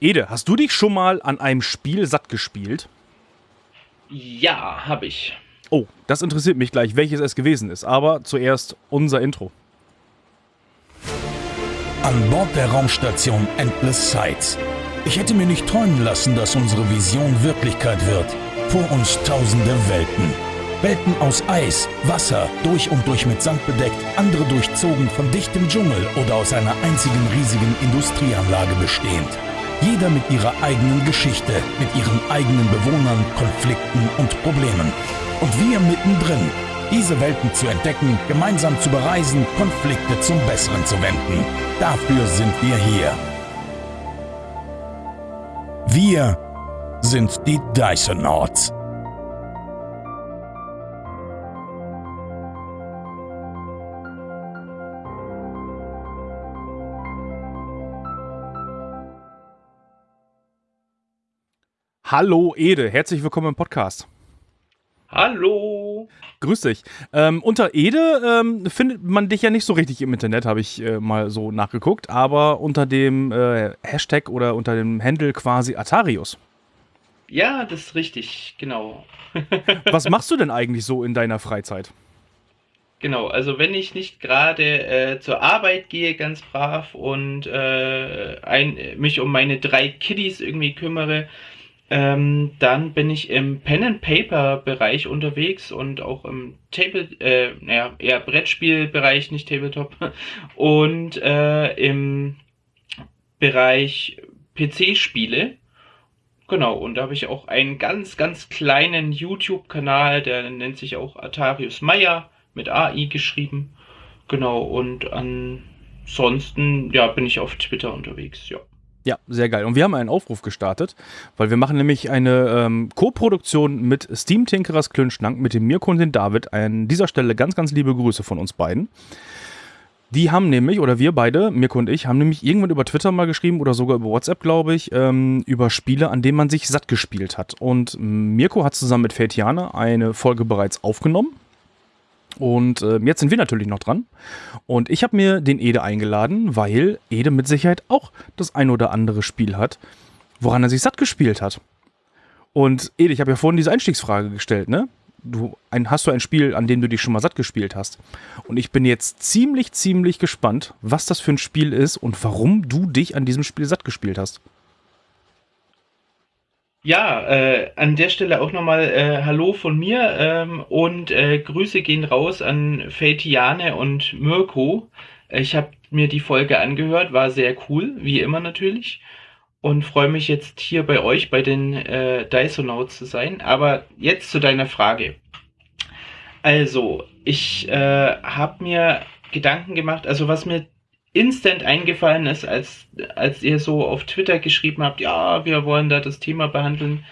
Ede, hast du dich schon mal an einem Spiel satt gespielt? Ja, habe ich. Oh, das interessiert mich gleich, welches es gewesen ist. Aber zuerst unser Intro. An Bord der Raumstation Endless Sights. Ich hätte mir nicht träumen lassen, dass unsere Vision Wirklichkeit wird. Vor uns tausende Welten. Welten aus Eis, Wasser, durch und durch mit Sand bedeckt, andere durchzogen von dichtem Dschungel oder aus einer einzigen riesigen Industrieanlage bestehend. Jeder mit ihrer eigenen Geschichte, mit ihren eigenen Bewohnern, Konflikten und Problemen. Und wir mittendrin, diese Welten zu entdecken, gemeinsam zu bereisen, Konflikte zum Besseren zu wenden. Dafür sind wir hier. Wir sind die Dysonauts. Hallo Ede, herzlich willkommen im Podcast. Hallo. Grüß dich. Ähm, unter Ede ähm, findet man dich ja nicht so richtig im Internet, habe ich äh, mal so nachgeguckt, aber unter dem äh, Hashtag oder unter dem Handle quasi Atarius. Ja, das ist richtig, genau. Was machst du denn eigentlich so in deiner Freizeit? Genau, also wenn ich nicht gerade äh, zur Arbeit gehe, ganz brav und äh, ein, mich um meine drei Kiddies irgendwie kümmere, ähm, dann bin ich im Pen and Paper Bereich unterwegs und auch im Table, äh, naja, eher Brettspielbereich, nicht Tabletop und äh, im Bereich PC-Spiele. Genau, und da habe ich auch einen ganz, ganz kleinen YouTube-Kanal, der nennt sich auch Atarius Meyer mit AI geschrieben. Genau, und ansonsten, ja, bin ich auf Twitter unterwegs, ja. Ja, sehr geil. Und wir haben einen Aufruf gestartet, weil wir machen nämlich eine ähm, Co-Produktion mit Steam Tinkerers Klönschnank, mit dem Mirko und dem David. An dieser Stelle ganz, ganz liebe Grüße von uns beiden. Die haben nämlich, oder wir beide, Mirko und ich, haben nämlich irgendwann über Twitter mal geschrieben oder sogar über WhatsApp, glaube ich, ähm, über Spiele, an denen man sich satt gespielt hat. Und Mirko hat zusammen mit Fetiane eine Folge bereits aufgenommen. Und äh, jetzt sind wir natürlich noch dran. Und ich habe mir den Ede eingeladen, weil Ede mit Sicherheit auch das ein oder andere Spiel hat, woran er sich satt gespielt hat. Und Ede, ich habe ja vorhin diese Einstiegsfrage gestellt, ne? Du, ein, hast du ein Spiel, an dem du dich schon mal satt gespielt hast? Und ich bin jetzt ziemlich, ziemlich gespannt, was das für ein Spiel ist und warum du dich an diesem Spiel satt gespielt hast. Ja, äh, an der Stelle auch nochmal äh, Hallo von mir ähm, und äh, Grüße gehen raus an Feitiane und Mirko. Ich habe mir die Folge angehört, war sehr cool, wie immer natürlich. Und freue mich jetzt hier bei euch, bei den äh, Dysonauts zu sein. Aber jetzt zu deiner Frage. Also, ich äh, habe mir Gedanken gemacht, also was mir instant eingefallen ist, als, als ihr so auf Twitter geschrieben habt, ja, wir wollen da das Thema behandeln,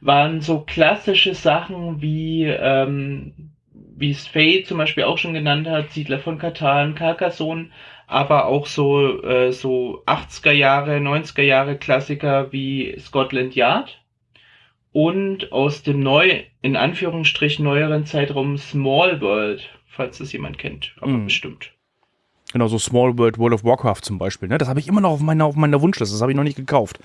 waren so klassische Sachen wie, ähm, wie es Faye zum Beispiel auch schon genannt hat, Siedler von Katan, Carcassonne, aber auch so, äh, so 80er Jahre, 90er Jahre Klassiker wie Scotland Yard und aus dem neu, in Anführungsstrichen neueren Zeitraum Small World, falls das jemand kennt, aber mm. bestimmt. Genau, so Small World, World of Warcraft zum Beispiel. Ne? Das habe ich immer noch auf meiner, auf meiner Wunschliste. Das habe ich noch nicht gekauft.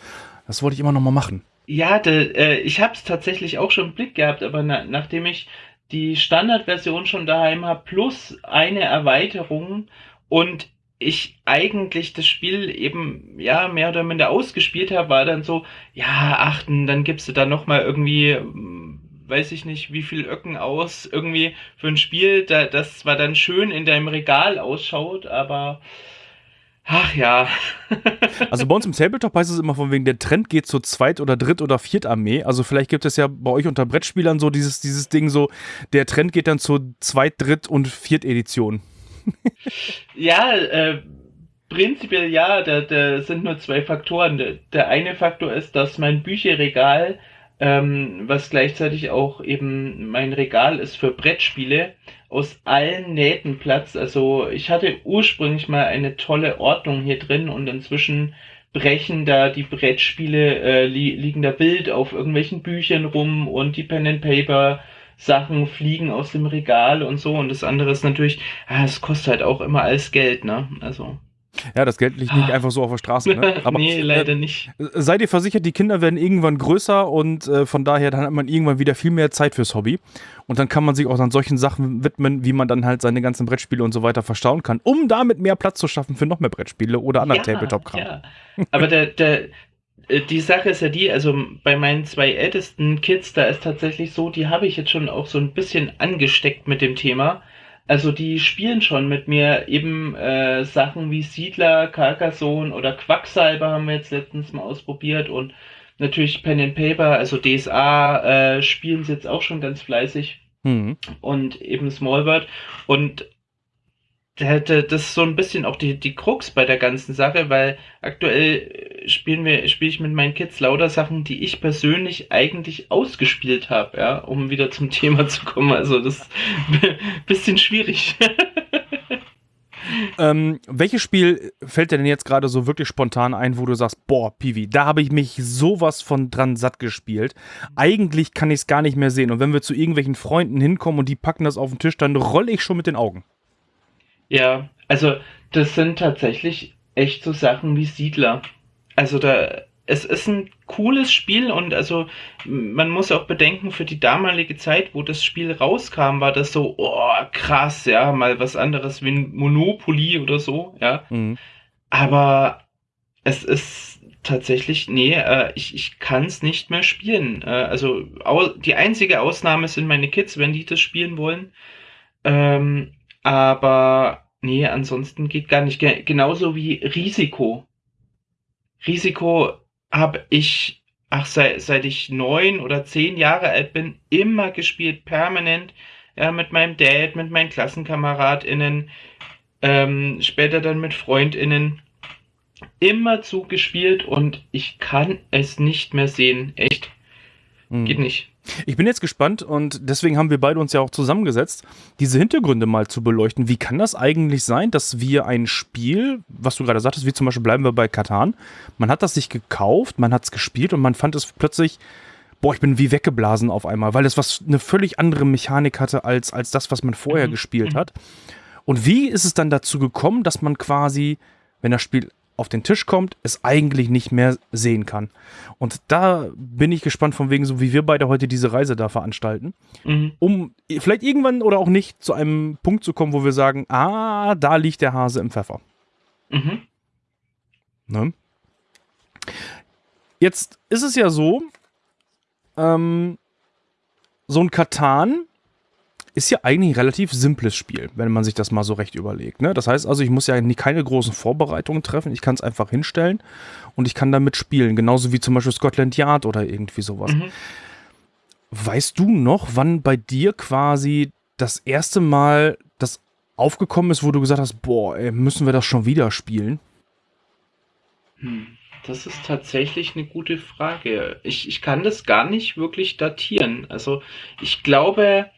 Das wollte ich immer noch mal machen. Ja, de, äh, ich habe es tatsächlich auch schon im Blick gehabt, aber na, nachdem ich die Standardversion schon daheim habe, plus eine Erweiterung und ich eigentlich das Spiel eben ja mehr oder minder ausgespielt habe, war dann so, ja, achten, dann gibst du da noch mal irgendwie weiß ich nicht, wie viel Öcken aus, irgendwie für ein Spiel, da, das zwar dann schön in deinem Regal ausschaut, aber ach ja. also bei uns im Tabletop heißt es immer von wegen, der Trend geht zur Zweit- oder Dritt- oder Viertarmee. Also vielleicht gibt es ja bei euch unter Brettspielern so dieses, dieses Ding so, der Trend geht dann zur Zweit-, Dritt- und Viertedition. ja, äh, prinzipiell ja, da, da sind nur zwei Faktoren. Der, der eine Faktor ist, dass mein Bücherregal ähm, was gleichzeitig auch eben mein Regal ist für Brettspiele, aus allen Nähten Platz. Also ich hatte ursprünglich mal eine tolle Ordnung hier drin und inzwischen brechen da die Brettspiele, äh, li liegen da wild auf irgendwelchen Büchern rum und die Pen and Paper Sachen fliegen aus dem Regal und so. Und das andere ist natürlich, ah, es kostet halt auch immer alles Geld, ne? Also. Ja, das Geld liegt nicht einfach so auf der Straße. Ne? Aber, nee, leider äh, nicht. Seid ihr versichert, die Kinder werden irgendwann größer und äh, von daher dann hat man irgendwann wieder viel mehr Zeit fürs Hobby. Und dann kann man sich auch an solchen Sachen widmen, wie man dann halt seine ganzen Brettspiele und so weiter verstauen kann, um damit mehr Platz zu schaffen für noch mehr Brettspiele oder anderen ja, Tabletop-Kram. Ja. Aber der, der, äh, die Sache ist ja die, also bei meinen zwei ältesten Kids, da ist tatsächlich so, die habe ich jetzt schon auch so ein bisschen angesteckt mit dem Thema. Also die spielen schon mit mir eben äh, Sachen wie Siedler, Carcassonne oder Quacksalber haben wir jetzt letztens mal ausprobiert und natürlich Pen and Paper, also DSA äh, spielen sie jetzt auch schon ganz fleißig. Mhm. Und eben Smallbird. Und das ist so ein bisschen auch die, die Krux bei der ganzen Sache, weil aktuell spielen wir, spiele ich mit meinen Kids lauter Sachen, die ich persönlich eigentlich ausgespielt habe, ja, um wieder zum Thema zu kommen. Also das ist ein bisschen schwierig. ähm, welches Spiel fällt dir denn jetzt gerade so wirklich spontan ein, wo du sagst, boah, Piwi, da habe ich mich sowas von dran satt gespielt. Eigentlich kann ich es gar nicht mehr sehen. Und wenn wir zu irgendwelchen Freunden hinkommen und die packen das auf den Tisch, dann rolle ich schon mit den Augen. Ja, also das sind tatsächlich echt so Sachen wie Siedler. Also da, es ist ein cooles Spiel und also man muss auch bedenken, für die damalige Zeit, wo das Spiel rauskam, war das so, oh, krass, ja, mal was anderes wie ein Monopoly oder so, ja. Mhm. Aber es ist tatsächlich, nee, äh, ich, ich kann es nicht mehr spielen. Äh, also die einzige Ausnahme sind meine Kids, wenn die das spielen wollen. Ähm, aber nee, ansonsten geht gar nicht. Genauso wie Risiko. Risiko habe ich, ach, seit, seit ich neun oder zehn Jahre alt bin, immer gespielt, permanent. Ja, mit meinem Dad, mit meinen KlassenkameradInnen, ähm, später dann mit FreundInnen. Immer zugespielt und ich kann es nicht mehr sehen. Echt. Hm. Geht nicht. Ich bin jetzt gespannt und deswegen haben wir beide uns ja auch zusammengesetzt, diese Hintergründe mal zu beleuchten. Wie kann das eigentlich sein, dass wir ein Spiel, was du gerade sagtest, wie zum Beispiel bleiben wir bei Katan, man hat das sich gekauft, man hat es gespielt und man fand es plötzlich, boah, ich bin wie weggeblasen auf einmal, weil es was eine völlig andere Mechanik hatte als, als das, was man vorher mhm. gespielt hat. Und wie ist es dann dazu gekommen, dass man quasi, wenn das Spiel auf den Tisch kommt, es eigentlich nicht mehr sehen kann. Und da bin ich gespannt, von wegen, so wie wir beide heute diese Reise da veranstalten, mhm. um vielleicht irgendwann oder auch nicht zu einem Punkt zu kommen, wo wir sagen, ah, da liegt der Hase im Pfeffer. Mhm. Ne? Jetzt ist es ja so, ähm, so ein Katan ist ja eigentlich ein relativ simples Spiel, wenn man sich das mal so recht überlegt. Ne? Das heißt also, ich muss ja keine großen Vorbereitungen treffen. Ich kann es einfach hinstellen und ich kann damit spielen. Genauso wie zum Beispiel Scotland Yard oder irgendwie sowas. Mhm. Weißt du noch, wann bei dir quasi das erste Mal das aufgekommen ist, wo du gesagt hast, boah, ey, müssen wir das schon wieder spielen? Hm. Das ist tatsächlich eine gute Frage. Ich, ich kann das gar nicht wirklich datieren. Also ich glaube,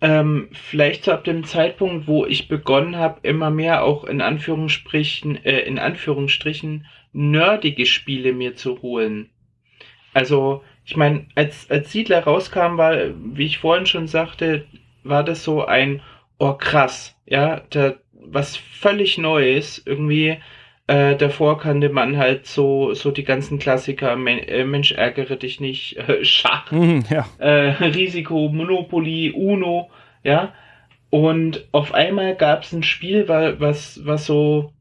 ähm, vielleicht so ab dem Zeitpunkt, wo ich begonnen habe, immer mehr auch in Anführungsstrichen, äh, in Anführungsstrichen nerdige Spiele mir zu holen. Also, ich meine, als, als Siedler rauskam, war, wie ich vorhin schon sagte, war das so ein, oh krass, ja, da, was völlig Neues, irgendwie, äh, davor kannte man halt so, so die ganzen Klassiker, Men äh, Mensch ärgere dich nicht, äh, Schach, mhm, ja. äh, Risiko, Monopoly, Uno, ja. Und auf einmal gab es ein Spiel, was, was so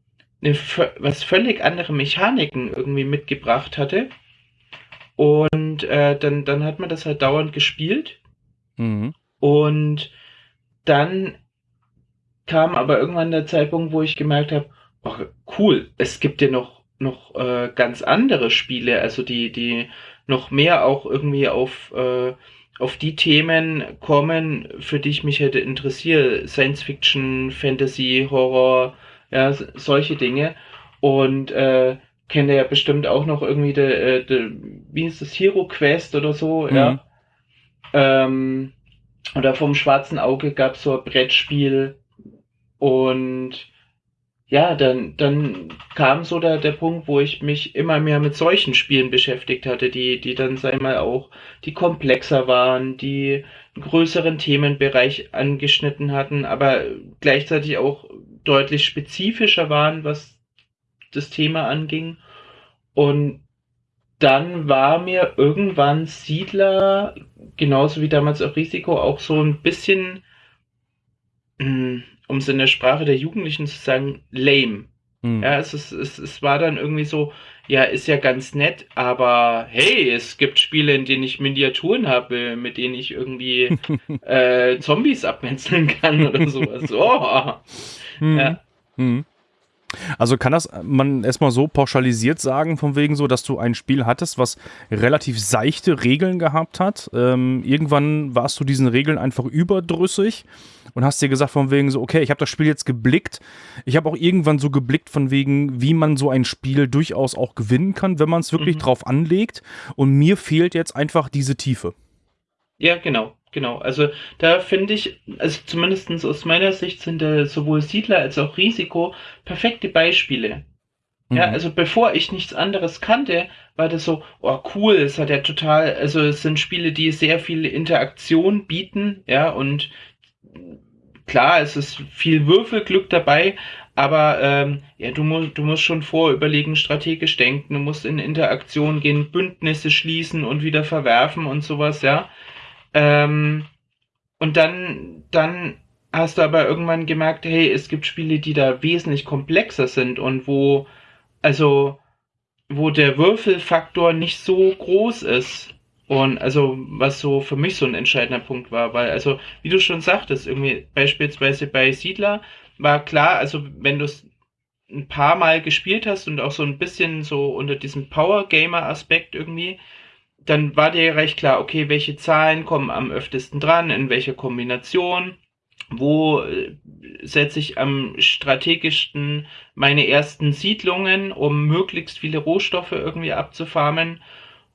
eine, was völlig andere Mechaniken irgendwie mitgebracht hatte. Und äh, dann, dann hat man das halt dauernd gespielt. Mhm. Und dann kam aber irgendwann der Zeitpunkt, wo ich gemerkt habe, oh, cool, es gibt ja noch, noch äh, ganz andere Spiele, also die, die noch mehr auch irgendwie auf, äh, auf die Themen kommen, für die ich mich hätte interessiert. Science Fiction, Fantasy, Horror, ja, solche Dinge. Und äh, kennt ihr ja bestimmt auch noch irgendwie de, äh, de, wie ist das, Hero Quest oder so, mhm. ja. Ähm, oder vom schwarzen Auge gab es so ein Brettspiel und ja, dann, dann kam so der, der Punkt, wo ich mich immer mehr mit solchen Spielen beschäftigt hatte, die, die dann, ich mal, auch, die komplexer waren, die einen größeren Themenbereich angeschnitten hatten, aber gleichzeitig auch deutlich spezifischer waren, was das Thema anging. Und dann war mir irgendwann Siedler, genauso wie damals auch Risiko, auch so ein bisschen, hm, um es in der Sprache der Jugendlichen zu sagen, lame. Mhm. Ja, es, ist, es, es war dann irgendwie so, ja, ist ja ganz nett, aber hey, es gibt Spiele, in denen ich Miniaturen habe, mit denen ich irgendwie äh, Zombies abmetzeln kann oder sowas. Oh. Mhm. Ja. Mhm. Also kann das man erstmal so pauschalisiert sagen, von wegen so, dass du ein Spiel hattest, was relativ seichte Regeln gehabt hat. Ähm, irgendwann warst du diesen Regeln einfach überdrüssig und hast dir gesagt, von wegen so, okay, ich habe das Spiel jetzt geblickt. Ich habe auch irgendwann so geblickt, von wegen, wie man so ein Spiel durchaus auch gewinnen kann, wenn man es wirklich mhm. drauf anlegt. Und mir fehlt jetzt einfach diese Tiefe. Ja, genau. Genau, also da finde ich, also zumindest aus meiner Sicht sind da sowohl Siedler als auch Risiko perfekte Beispiele. Mhm. Ja, also bevor ich nichts anderes kannte, war das so, oh cool, es hat ja total, also es sind Spiele, die sehr viel Interaktion bieten, ja, und klar, es ist viel Würfelglück dabei, aber ähm, ja, du musst, du musst schon vorüberlegen, strategisch denken, du musst in Interaktion gehen, Bündnisse schließen und wieder verwerfen und sowas, ja. Ähm, und dann, dann hast du aber irgendwann gemerkt, hey, es gibt Spiele, die da wesentlich komplexer sind und wo, also, wo der Würfelfaktor nicht so groß ist. Und also, was so für mich so ein entscheidender Punkt war, weil, also, wie du schon sagtest, irgendwie beispielsweise bei Siedler war klar, also wenn du es ein paar Mal gespielt hast und auch so ein bisschen so unter diesem Power Gamer Aspekt irgendwie, dann war dir recht klar, okay, welche Zahlen kommen am öftesten dran, in welcher Kombination, wo äh, setze ich am strategischsten meine ersten Siedlungen, um möglichst viele Rohstoffe irgendwie abzufarmen.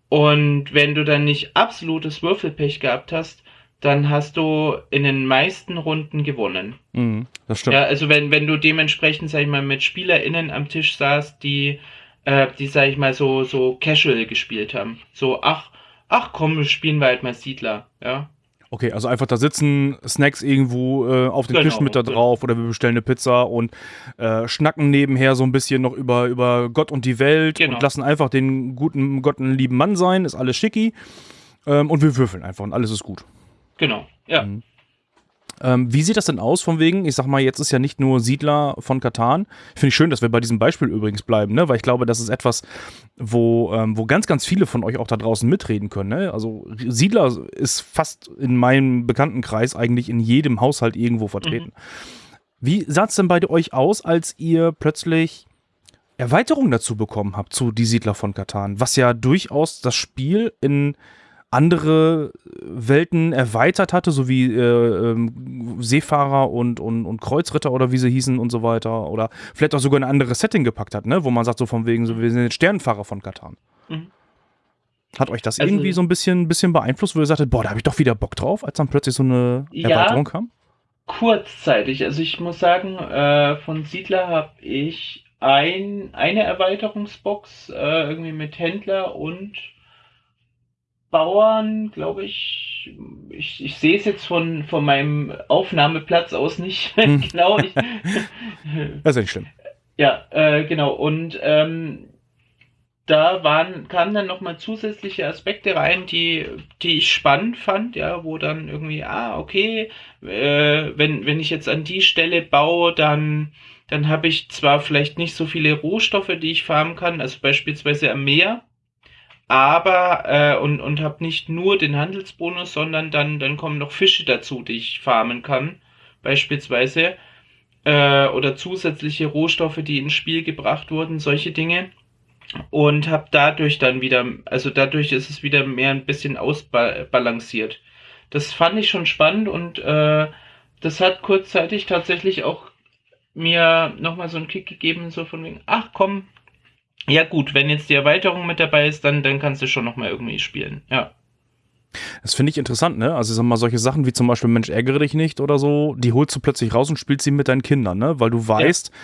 Und wenn du dann nicht absolutes Würfelpech gehabt hast, dann hast du in den meisten Runden gewonnen. Mhm, das stimmt. Ja, also wenn, wenn du dementsprechend, sag ich mal, mit SpielerInnen am Tisch saßt, die äh, die, sag ich mal, so, so casual gespielt haben. So, ach, ach komm, spielen wir halt mal Siedler, ja. Okay, also einfach da sitzen, Snacks irgendwo äh, auf dem genau, Tisch mit da drauf oder wir bestellen eine Pizza und äh, schnacken nebenher so ein bisschen noch über, über Gott und die Welt genau. und lassen einfach den guten Gott einen lieben Mann sein, ist alles schicki. Ähm, und wir würfeln einfach und alles ist gut. Genau, ja. Mhm. Ähm, wie sieht das denn aus von wegen? Ich sag mal, jetzt ist ja nicht nur Siedler von Katan. Finde ich schön, dass wir bei diesem Beispiel übrigens bleiben, ne? weil ich glaube, das ist etwas, wo, ähm, wo ganz, ganz viele von euch auch da draußen mitreden können. Ne? Also Siedler ist fast in meinem Bekanntenkreis eigentlich in jedem Haushalt irgendwo vertreten. Mhm. Wie sah es denn bei euch aus, als ihr plötzlich Erweiterungen dazu bekommen habt zu Die Siedler von Katan, was ja durchaus das Spiel in andere Welten erweitert hatte, so wie äh, ähm, Seefahrer und, und, und Kreuzritter oder wie sie hießen und so weiter. Oder vielleicht auch sogar ein anderes Setting gepackt hat, ne? wo man sagt, so von wegen, so, wir sind jetzt Sternenfahrer von Katan. Mhm. Hat euch das also, irgendwie so ein bisschen, bisschen beeinflusst, wo ihr sagtet, boah, da habe ich doch wieder Bock drauf, als dann plötzlich so eine Erweiterung ja, kam? Kurzzeitig. Also ich muss sagen, äh, von Siedler habe ich ein, eine Erweiterungsbox äh, irgendwie mit Händler und Bauern, glaube ich, ich, ich sehe es jetzt von, von meinem Aufnahmeplatz aus nicht genau. Ich, das ist nicht schlimm. Ja, äh, genau. Und ähm, da waren, kamen dann nochmal zusätzliche Aspekte rein, die, die ich spannend fand, ja, wo dann irgendwie, ah, okay, äh, wenn, wenn ich jetzt an die Stelle baue, dann, dann habe ich zwar vielleicht nicht so viele Rohstoffe, die ich farmen kann, also beispielsweise am Meer, aber äh, und, und habe nicht nur den Handelsbonus, sondern dann, dann kommen noch Fische dazu, die ich farmen kann, beispielsweise. Äh, oder zusätzliche Rohstoffe, die ins Spiel gebracht wurden, solche Dinge. Und habe dadurch dann wieder, also dadurch ist es wieder mehr ein bisschen ausbalanciert. Das fand ich schon spannend und äh, das hat kurzzeitig tatsächlich auch mir nochmal so einen Kick gegeben, so von wegen, ach komm, ja gut, wenn jetzt die Erweiterung mit dabei ist, dann, dann kannst du schon nochmal irgendwie spielen, ja. Das finde ich interessant, ne? Also, sag mal, solche Sachen wie zum Beispiel Mensch, ärgere dich nicht oder so, die holst du plötzlich raus und spielst sie mit deinen Kindern, ne? Weil du weißt, ja.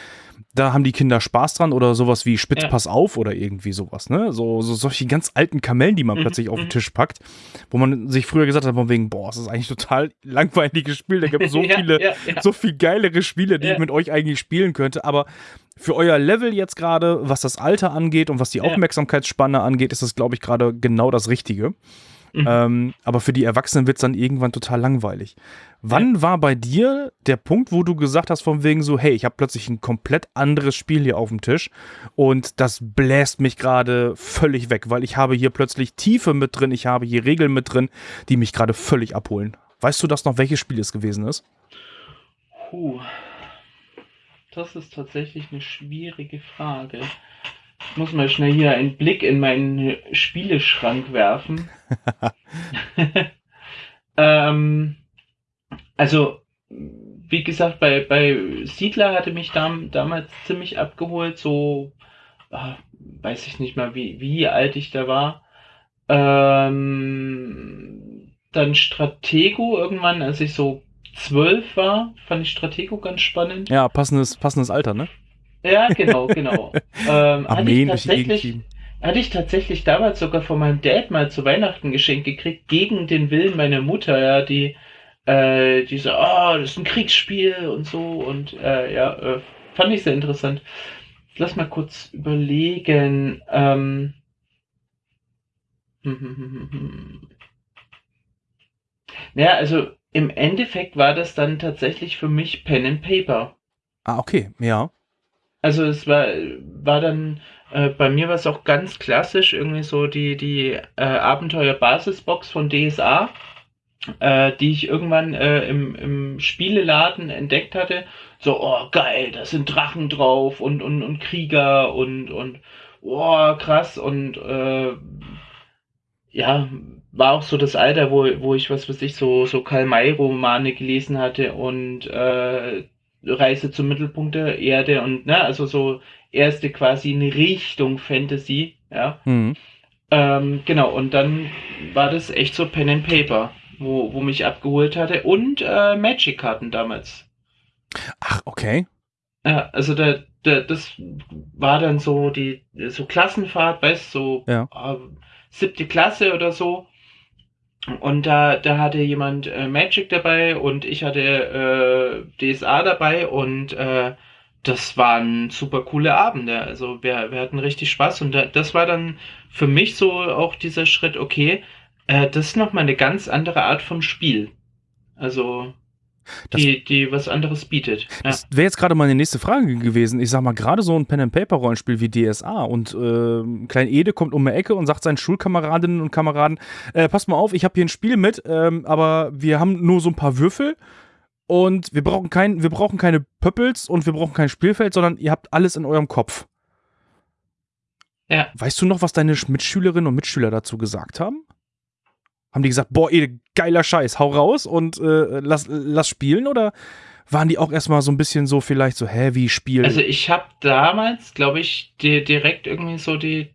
Da haben die Kinder Spaß dran oder sowas wie Spitz, ja. pass auf oder irgendwie sowas, ne? So, so solche ganz alten Kamellen, die man mhm. plötzlich auf den mhm. Tisch packt, wo man sich früher gesagt hat, von wegen, boah, das ist eigentlich total langweiliges Spiel, da gibt es so ja, viele, so viel geilere Spiele, die ich mit euch eigentlich spielen könnte, aber für euer Level jetzt gerade, was das Alter angeht und was die Aufmerksamkeitsspanne angeht, ist das, glaube ich, gerade genau das Richtige. Mhm. Ähm, aber für die Erwachsenen wird es dann irgendwann total langweilig. Wann ja. war bei dir der Punkt, wo du gesagt hast, von wegen so, hey, ich habe plötzlich ein komplett anderes Spiel hier auf dem Tisch und das bläst mich gerade völlig weg, weil ich habe hier plötzlich Tiefe mit drin, ich habe hier Regeln mit drin, die mich gerade völlig abholen. Weißt du das noch, welches Spiel es gewesen ist? Puh. Das ist tatsächlich eine schwierige Frage. Ich muss mal schnell hier einen Blick in meinen Spieleschrank werfen. ähm, also, wie gesagt, bei, bei Siedler hatte mich dam, damals ziemlich abgeholt, so, ach, weiß ich nicht mal, wie, wie alt ich da war. Ähm, dann Stratego irgendwann, als ich so zwölf war, fand ich Stratego ganz spannend. Ja, passendes, passendes Alter, ne? Ja, genau, genau. ähm, Armeen hatte, ich tatsächlich, hatte ich tatsächlich damals sogar von meinem Dad mal zu Weihnachten geschenkt gekriegt, gegen den Willen meiner Mutter, ja, die, äh, die so, oh, das ist ein Kriegsspiel und so und äh, ja, äh, fand ich sehr interessant. Lass mal kurz überlegen. Ähm, hm, hm, hm, hm. Naja, also im Endeffekt war das dann tatsächlich für mich Pen and Paper. Ah, okay, ja. Also es war, war dann, äh, bei mir war es auch ganz klassisch, irgendwie so die, die äh, Abenteuer-Basisbox von DSA, äh, die ich irgendwann äh, im, im Spieleladen entdeckt hatte. So, oh geil, da sind Drachen drauf und, und, und Krieger und, und oh, krass und äh, ja, war auch so das Alter, wo, wo ich, was weiß ich, so, so Karl-May-Romane gelesen hatte und äh, Reise zum Mittelpunkt der Erde und ne, also so erste quasi in Richtung Fantasy, ja. Mhm. Ähm, genau, und dann war das echt so Pen and Paper, wo, wo mich abgeholt hatte und äh, Magic-Karten damals. Ach, okay. Ja, also da, da, das war dann so die so Klassenfahrt, weißt so ja. äh, siebte Klasse oder so. Und da, da hatte jemand äh, Magic dabei und ich hatte äh, DSA dabei und äh, das waren super coole Abende. Also wir, wir hatten richtig Spaß und da, das war dann für mich so auch dieser Schritt, okay, äh, das ist nochmal eine ganz andere Art von Spiel. Also die, die was anderes bietet. Ja. Das wäre jetzt gerade meine nächste Frage gewesen. Ich sag mal, gerade so ein Pen-and-Paper-Rollenspiel wie DSA und äh, Klein Ede kommt um die Ecke und sagt seinen Schulkameradinnen und Kameraden, äh, passt mal auf, ich habe hier ein Spiel mit, ähm, aber wir haben nur so ein paar Würfel und wir brauchen, kein, wir brauchen keine Pöppels und wir brauchen kein Spielfeld, sondern ihr habt alles in eurem Kopf. Ja. Weißt du noch, was deine Mitschülerinnen und Mitschüler dazu gesagt haben? Haben die gesagt, boah, ey, geiler Scheiß, hau raus und äh, lass, lass spielen? Oder waren die auch erstmal so ein bisschen so vielleicht so, hä, wie spielen? Also ich habe damals, glaube ich, die, direkt irgendwie so die,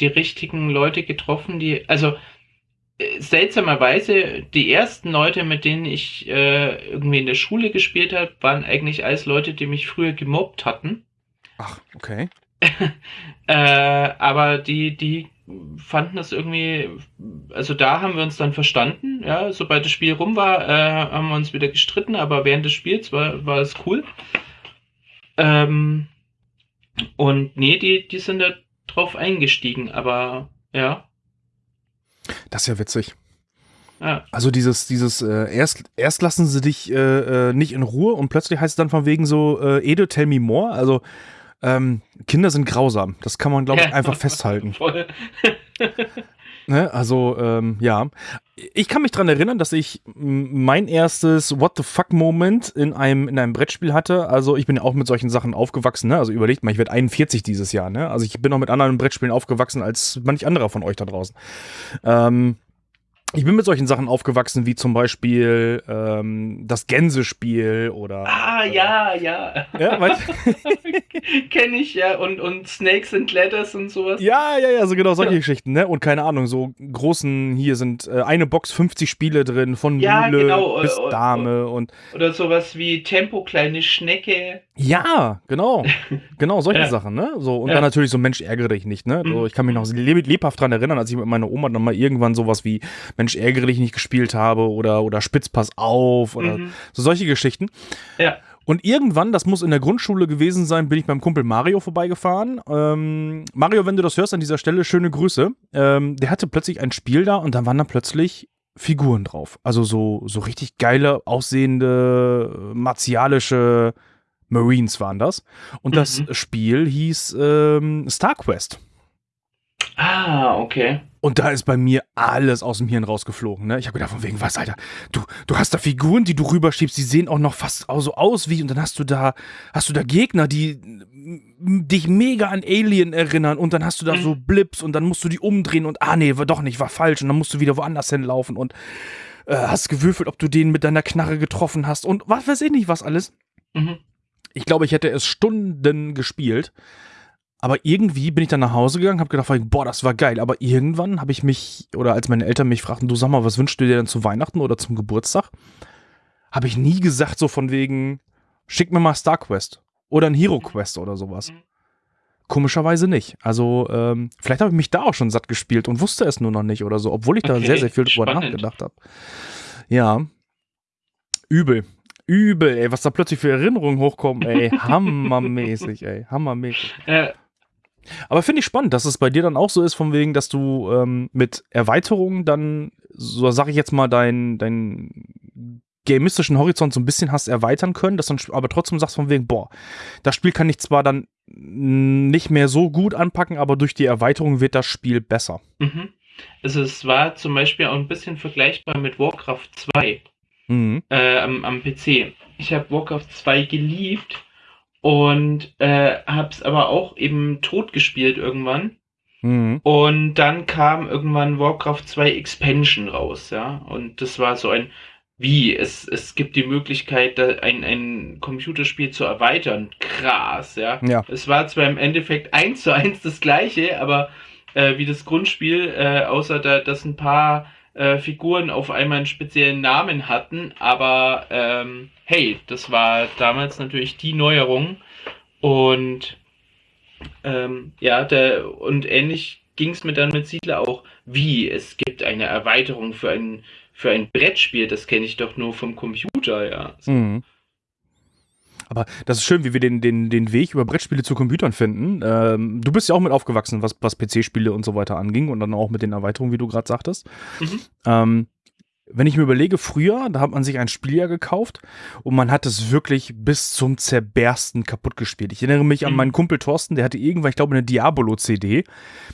die richtigen Leute getroffen, die, also äh, seltsamerweise, die ersten Leute, mit denen ich äh, irgendwie in der Schule gespielt habe, waren eigentlich alles Leute, die mich früher gemobbt hatten. Ach, okay. äh, aber die, die fanden das irgendwie, also da haben wir uns dann verstanden, ja, sobald das Spiel rum war, äh, haben wir uns wieder gestritten, aber während des Spiels war, war es cool. Ähm, und nee, die, die sind da drauf eingestiegen, aber ja. Das ist ja witzig. Ja. Also dieses, dieses, äh, erst, erst lassen sie dich äh, äh nicht in Ruhe und plötzlich heißt es dann von wegen so, äh, Edo, tell me more. Also ähm, Kinder sind grausam. Das kann man, glaube ich, einfach festhalten. Voll. ne? Also, ähm, ja. Ich kann mich daran erinnern, dass ich mein erstes What the fuck-Moment in einem, in einem Brettspiel hatte. Also, ich bin ja auch mit solchen Sachen aufgewachsen. Ne? Also, überlegt mal, ich werde 41 dieses Jahr. Ne? Also, ich bin auch mit anderen Brettspielen aufgewachsen als manch anderer von euch da draußen. Ähm, ich bin mit solchen Sachen aufgewachsen, wie zum Beispiel ähm, das Gänsespiel oder. Ah, äh, ja, ja. Ja, weißt, Kenne ich ja. Und, und Snakes and Ladders und sowas. ja, ja, ja, so genau solche Geschichten, ne? Und keine Ahnung, so großen, hier sind äh, eine Box 50 Spiele drin, von Ja, Mühle genau, bis äh, äh, Dame und. Oder sowas wie Tempo, kleine Schnecke. Ja, genau. Genau, solche Ja. Sachen, ne? So, und Ja. dann natürlich so Mensch, ärgere dich nicht, ne? So, Mhm. ich kann mich noch leb lebhaft dran erinnern, als ich mit meiner Oma dann mal irgendwann sowas wie Mensch, ärgere dich nicht gespielt habe oder, oder Spitz, pass auf oder Mhm. so solche Geschichten. Ja. Und irgendwann, das muss in der Grundschule gewesen sein, bin ich beim Kumpel Mario vorbeigefahren. Ähm, Mario, wenn du das hörst an dieser Stelle, schöne Grüße. Ähm, der hatte plötzlich ein Spiel da und dann waren da plötzlich Figuren drauf. Also so, so richtig geile, aussehende, martialische Marines waren das. Und das Mhm. Spiel hieß ähm, Star Quest. Ah, okay. Und da ist bei mir alles aus dem Hirn rausgeflogen. Ne? Ich habe gedacht, von wegen, was, Alter? Du, du hast da Figuren, die du rüberschiebst, die sehen auch noch fast so aus wie. Und dann hast du da, hast du da Gegner, die dich mega an Alien erinnern. Und dann hast du da Mhm. so Blips und dann musst du die umdrehen und ah nee, war doch nicht, war falsch. Und dann musst du wieder woanders hinlaufen und äh, hast gewürfelt, ob du den mit deiner Knarre getroffen hast und was weiß ich nicht, was alles. Mhm. Ich glaube, ich hätte es Stunden gespielt. Aber irgendwie bin ich dann nach Hause gegangen, habe gedacht, boah, das war geil. Aber irgendwann habe ich mich, oder als meine Eltern mich fragten, du sag mal, was wünschst du dir denn zu Weihnachten oder zum Geburtstag? Habe ich nie gesagt, so von wegen, schick mir mal Star Quest oder ein Hero Quest oder sowas. Mhm. Komischerweise nicht. Also, ähm, vielleicht habe ich mich da auch schon satt gespielt und wusste es nur noch nicht oder so, obwohl ich da Okay, sehr, sehr viel drüber nachgedacht habe. Ja. Übel. Übel, ey, was da plötzlich für Erinnerungen hochkommen, ey. Hammermäßig, ey. Hammermäßig. Ja, Aber finde ich spannend, dass es bei dir dann auch so ist, von wegen, dass du ähm, mit Erweiterungen dann, so sag ich jetzt mal, dein, dein gamistischen Horizont so ein bisschen hast erweitern können, dass dann aber trotzdem sagst von wegen, boah, das Spiel kann ich zwar dann nicht mehr so gut anpacken, aber durch die Erweiterung wird das Spiel besser. mhm. Also es war zum Beispiel auch ein bisschen vergleichbar mit Warcraft 2 Mhm. äh, am, am PC. Ich habe Warcraft 2 geliebt und äh, habe es aber auch eben tot gespielt irgendwann. Mhm. Und dann kam irgendwann Warcraft 2 Expansion raus, ja. Und das war so ein, wie, es, es gibt die Möglichkeit, ein, ein Computerspiel zu erweitern. Krass, ja. Ja. Es war zwar im Endeffekt eins zu eins das gleiche, aber äh, wie das Grundspiel, äh, außer da, dass ein paar äh, Figuren auf einmal einen speziellen Namen hatten, aber ähm, hey, das war damals natürlich die Neuerung und ähm, ja, der, und ähnlich ging es mir dann mit Siedler auch. Wie? Es gibt eine Erweiterung für ein, für ein Brettspiel, das kenne ich doch nur vom Computer, ja. Mhm. Aber das ist schön, wie wir den, den, den Weg über Brettspiele zu Computern finden. Ähm, du bist ja auch mit aufgewachsen, was, was PC-Spiele und so weiter anging und dann auch mit den Erweiterungen, wie du gerade sagtest. Mhm. Ähm, wenn ich mir überlege, früher, da hat man sich ein Spiel ja gekauft und man hat es wirklich bis zum Zerbersten kaputt gespielt. Ich erinnere mich an Mhm. meinen Kumpel Thorsten, der hatte irgendwann, ich glaube, eine Diabolo-CD.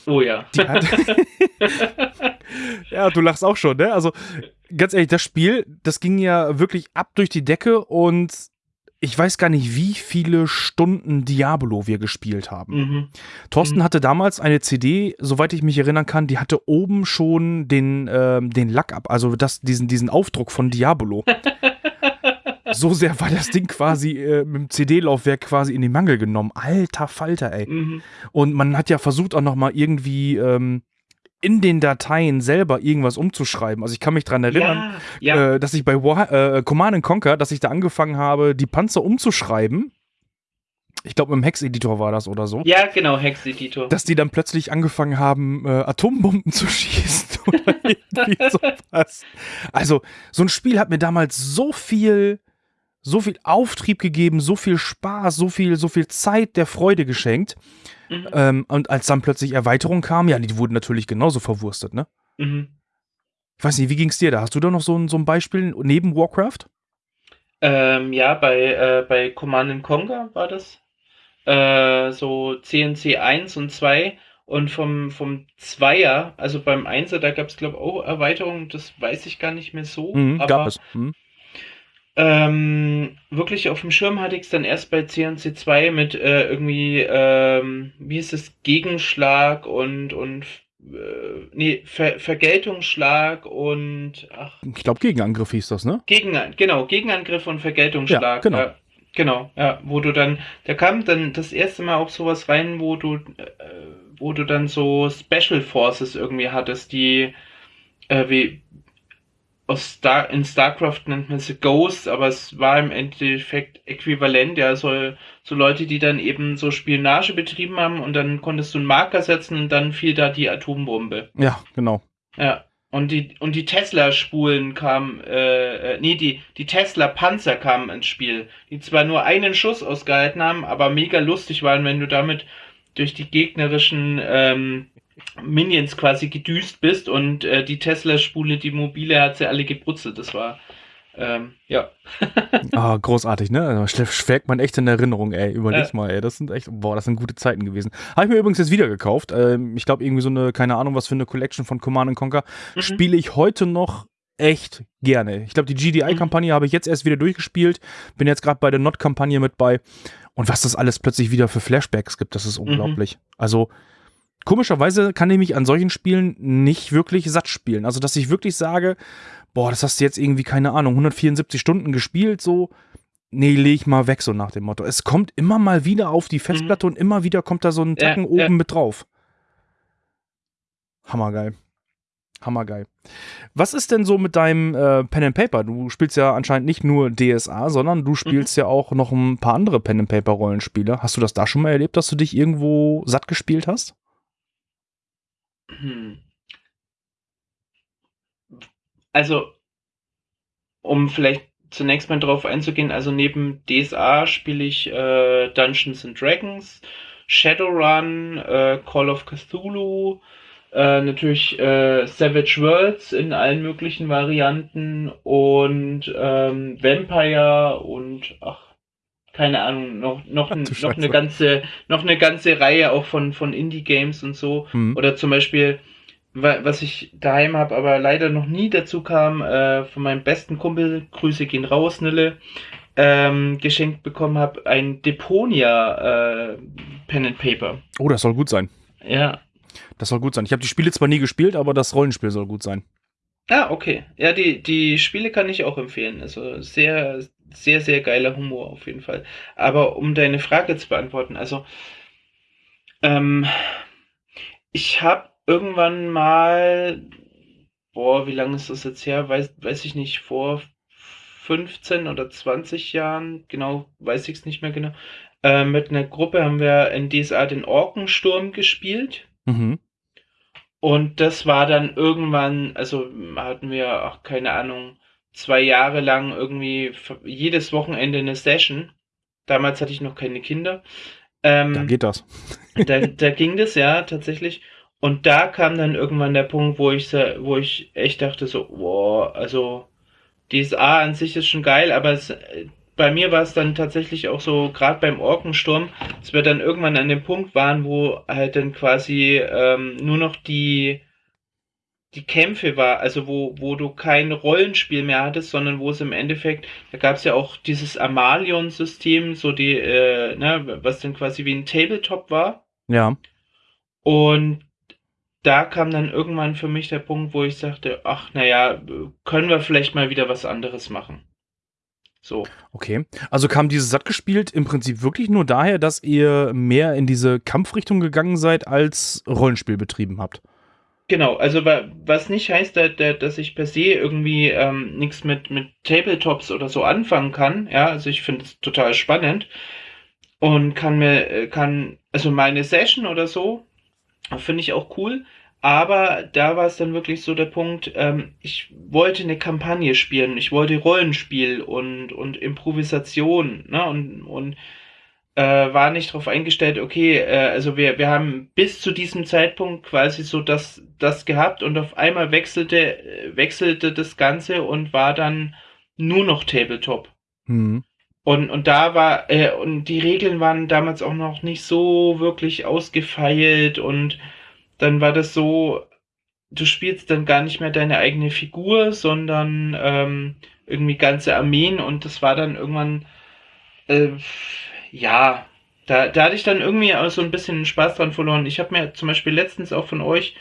Oh ja. Die hat ja, du lachst auch schon, ne? Also, ganz ehrlich, das Spiel, das ging ja wirklich ab durch die Decke und ich weiß gar nicht, wie viele Stunden Diablo wir gespielt haben. mhm. Thorsten Mhm. hatte damals eine CD, soweit ich mich erinnern kann, die hatte oben schon den, ähm, den Lack ab, also das, diesen, diesen Aufdruck von Diabolo. so sehr war das Ding quasi äh, mit dem CD-Laufwerk quasi in den Mangel genommen. Alter Falter, ey. Mhm. Und man hat ja versucht auch noch mal irgendwie ähm, in den Dateien selber irgendwas umzuschreiben. Also ich kann mich dran erinnern, Ja, ja. Äh, dass ich bei War äh, Command and Conquer, dass ich da angefangen habe, die Panzer umzuschreiben. Ich glaube, im Hex-Editor war das oder so. ja, genau, Hex-Editor. Dass die dann plötzlich angefangen haben, äh, Atombomben zu schießen oder irgendwie sowas. Also, so ein Spiel hat mir damals so viel, so viel Auftrieb gegeben, so viel Spaß, so viel, so viel Zeit der Freude geschenkt. Mhm. Ähm, und als dann plötzlich Erweiterungen kamen, ja, die wurden natürlich genauso verwurstet, ne? Mhm. Ich weiß nicht, wie ging's dir da? Hast du da noch so ein, so ein Beispiel neben Warcraft? Ähm, ja, bei, äh, bei Command and Conquer war das. Äh, so CNC 1 und 2. Und vom, vom Zweier, also beim Einser, da gab es, glaube ich, auch Erweiterungen, das weiß ich gar nicht mehr so. Mhm, aber gab es. Mhm. Ähm, wirklich auf dem Schirm hatte ich es dann erst bei CNC 2 mit äh, irgendwie, ähm, wie ist es, Gegenschlag und, und äh, nee, Ver Vergeltungsschlag und ach, Ich glaube, Gegenangriff hieß das, ne? Gegen, genau, Gegenangriff und Vergeltungsschlag. Ja, genau. Ja, genau, ja, wo du dann, da kam dann das erste Mal auch sowas rein, wo du, äh, wo du dann so Special Forces irgendwie hattest, die äh, wie Star, in StarCraft nennt man sie Ghosts, aber es war im Endeffekt äquivalent, ja, so, so Leute, die dann eben so Spionage betrieben haben und dann konntest du einen Marker setzen und dann fiel da die Atombombe. Ja, genau. Ja. Und die, und die Tesla-Spulen kamen, äh, äh, nee, die, die Tesla-Panzer kamen ins Spiel, die zwar nur einen Schuss ausgehalten haben, aber mega lustig waren, wenn du damit durch die gegnerischen ähm, Minions quasi gedüst bist und äh, die Tesla-Spule, die mobile, hat sie alle gebrutzelt. Das war, ähm, ja. Ah, großartig, ne? Schwelgt man echt in Erinnerung, ey. Überleg Ja. mal, ey. Das sind echt, boah, das sind gute Zeiten gewesen. Habe ich mir übrigens jetzt wieder gekauft. Ähm, ich glaube, irgendwie so eine, keine Ahnung, was für eine Collection von Command Conquer. Mhm. Spiele ich heute noch echt gerne. Ich glaube, die GDI-Kampagne habe ich jetzt erst wieder durchgespielt. Bin jetzt gerade bei der Not-Kampagne mit bei. Und was das alles plötzlich wieder für Flashbacks gibt, das ist unglaublich. Also, komischerweise kann ich mich an solchen Spielen nicht wirklich satt spielen. Also, dass ich wirklich sage, boah, das hast du jetzt irgendwie, keine Ahnung, 174 Stunden gespielt, so. Nee, leg ich mal weg, so nach dem Motto. Es kommt immer mal wieder auf die Festplatte und immer wieder kommt da so ein Ja, Tacken ja. oben mit drauf. Hammergeil. Hammergeil. Was ist denn so mit deinem äh, Pen and Paper? Du spielst ja anscheinend nicht nur DSA, sondern du spielst ja auch noch ein paar andere Pen and Paper Rollenspiele. Hast du das da schon mal erlebt, dass du dich irgendwo satt gespielt hast? Hm. Also, um vielleicht zunächst mal drauf einzugehen, also neben DSA spiele ich äh, Dungeons and Dragons, Shadowrun, äh, Call of Cthulhu, äh, natürlich äh, Savage Worlds in allen möglichen Varianten und ähm, Vampire und ach, keine Ahnung, noch, noch, ein, noch eine ganze, noch eine ganze Reihe auch von, von Indie-Games und so. Hm. Oder zum Beispiel, wa- was ich daheim habe, aber leider noch nie dazu kam, äh, von meinem besten Kumpel, Grüße gehen raus, Nille, ähm, geschenkt bekommen habe, ein Deponia äh, Pen and Paper. Oh, das soll gut sein. Ja. Das soll gut sein. Ich habe die Spiele zwar nie gespielt, aber das Rollenspiel soll gut sein. Ah, okay. Ja, die, die Spiele kann ich auch empfehlen. Also sehr, sehr, sehr geiler Humor auf jeden Fall. Aber um deine Frage zu beantworten, also ähm, ich habe irgendwann mal, boah, wie lange ist das jetzt her? Weiß, weiß ich nicht, vor 15 oder 20 Jahren, genau, weiß ich es nicht mehr genau. Äh, mit einer Gruppe haben wir in DSA den Orkensturm gespielt. Mhm. Und das war dann irgendwann, also hatten wir, ach, keine Ahnung, zwei Jahre lang irgendwie jedes Wochenende eine Session. Damals hatte ich noch keine Kinder. Ähm, Da geht das. da, da ging das ja tatsächlich. Und da kam dann irgendwann der Punkt, wo ich, wo ich echt dachte so, wow, also DSA an sich ist schon geil, aber es, bei mir war es dann tatsächlich auch so, gerade beim Orkensturm, dass wir dann irgendwann an dem Punkt waren, wo halt dann quasi ähm, nur noch die die Kämpfe war, also wo, wo du kein Rollenspiel mehr hattest, sondern wo es im Endeffekt, da gab es ja auch dieses Amalion-System, so die, äh, ne, was dann quasi wie ein Tabletop war. Ja. Und da kam dann irgendwann für mich der Punkt, wo ich sagte, ach naja, können wir vielleicht mal wieder was anderes machen. So. Okay. Also kam dieses satt gespielt im Prinzip wirklich nur daher, dass ihr mehr in diese Kampfrichtung gegangen seid, als Rollenspiel betrieben habt. Genau, also wa- was nicht heißt, da- da- dass ich per se irgendwie ähm, nichts mit, mit Tabletops oder so anfangen kann. Ja, also ich finde es total spannend und kann mir, äh, kann, also meine Session oder so, finde ich auch cool. Aber da war es dann wirklich so der Punkt, ähm, ich wollte eine Kampagne spielen, ich wollte Rollenspiel und, und Improvisation, ne, und, und äh, war nicht darauf eingestellt, okay, äh, also wir, wir haben bis zu diesem Zeitpunkt quasi so das, das gehabt und auf einmal wechselte, wechselte das Ganze und war dann nur noch Tabletop. Hm. Und, und da war, äh, und die Regeln waren damals auch noch nicht so wirklich ausgefeilt und dann war das so, du spielst dann gar nicht mehr deine eigene Figur, sondern ähm, irgendwie ganze Armeen und das war dann irgendwann, äh, ja, da, da hatte ich dann irgendwie auch so ein bisschen Spaß dran verloren. Ich habe mir zum Beispiel letztens auch von euch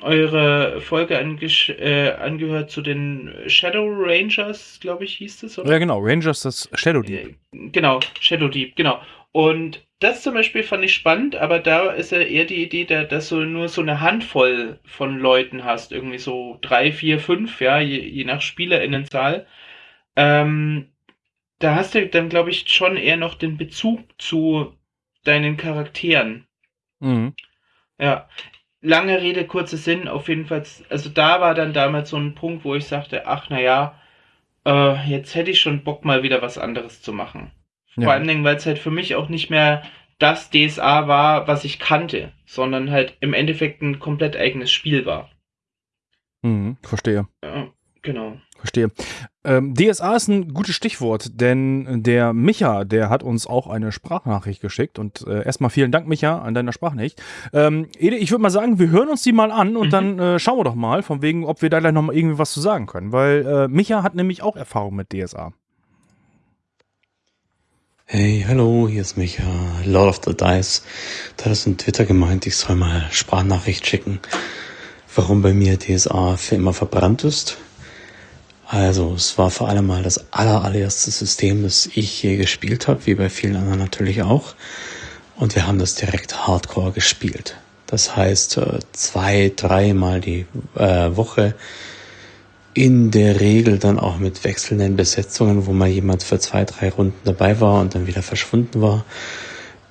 eure Folge äh, angehört zu den Shadow Rangers, glaube ich, hieß es, oder? Ja, genau, Rangers das Shadow Deep. Äh, genau, Shadow Deep, genau. Und das zum Beispiel fand ich spannend, aber da ist ja eher die Idee, dass du nur so eine Handvoll von Leuten hast, irgendwie so drei, vier, fünf, ja, je, je nach SpielerInnenzahl. Ähm, da hast du dann, glaube ich, schon eher noch den Bezug zu deinen Charakteren. Mhm. Ja, lange Rede, kurzer Sinn, auf jeden Fall, also da war dann damals so ein Punkt, wo ich sagte, ach naja, äh, jetzt hätte ich schon Bock mal wieder was anderes zu machen. Ja. Vor allen Dingen, weil es halt für mich auch nicht mehr das DSA war, was ich kannte, sondern halt im Endeffekt ein komplett eigenes Spiel war. Mhm, verstehe. Ja, genau. Verstehe. Ähm, DSA ist ein gutes Stichwort, denn der Micha, der hat uns auch eine Sprachnachricht geschickt. Und äh, erstmal vielen Dank, Micha, an deiner Sprachnachricht. Ähm, Ede, ich würde mal sagen, wir hören uns die mal an und mhm. dann äh, schauen wir doch mal, von wegen, ob wir da gleich noch mal irgendwie was zu sagen können. Weil äh, Micha hat nämlich auch Erfahrung mit DSA. Hey, hallo, hier ist Micha, Lord of the Dice. Da ist in Twitter gemeint, ich soll mal Sprachnachricht schicken, warum bei mir DSA für immer verbrannt ist. Also, es war vor allem mal das aller, allererste System, das ich je gespielt habe, wie bei vielen anderen natürlich auch. Und wir haben das direkt Hardcore gespielt. Das heißt, äh, zwei, dreimal die äh, Woche in der Regel dann auch mit wechselnden Besetzungen, wo mal jemand für zwei, drei Runden dabei war und dann wieder verschwunden war.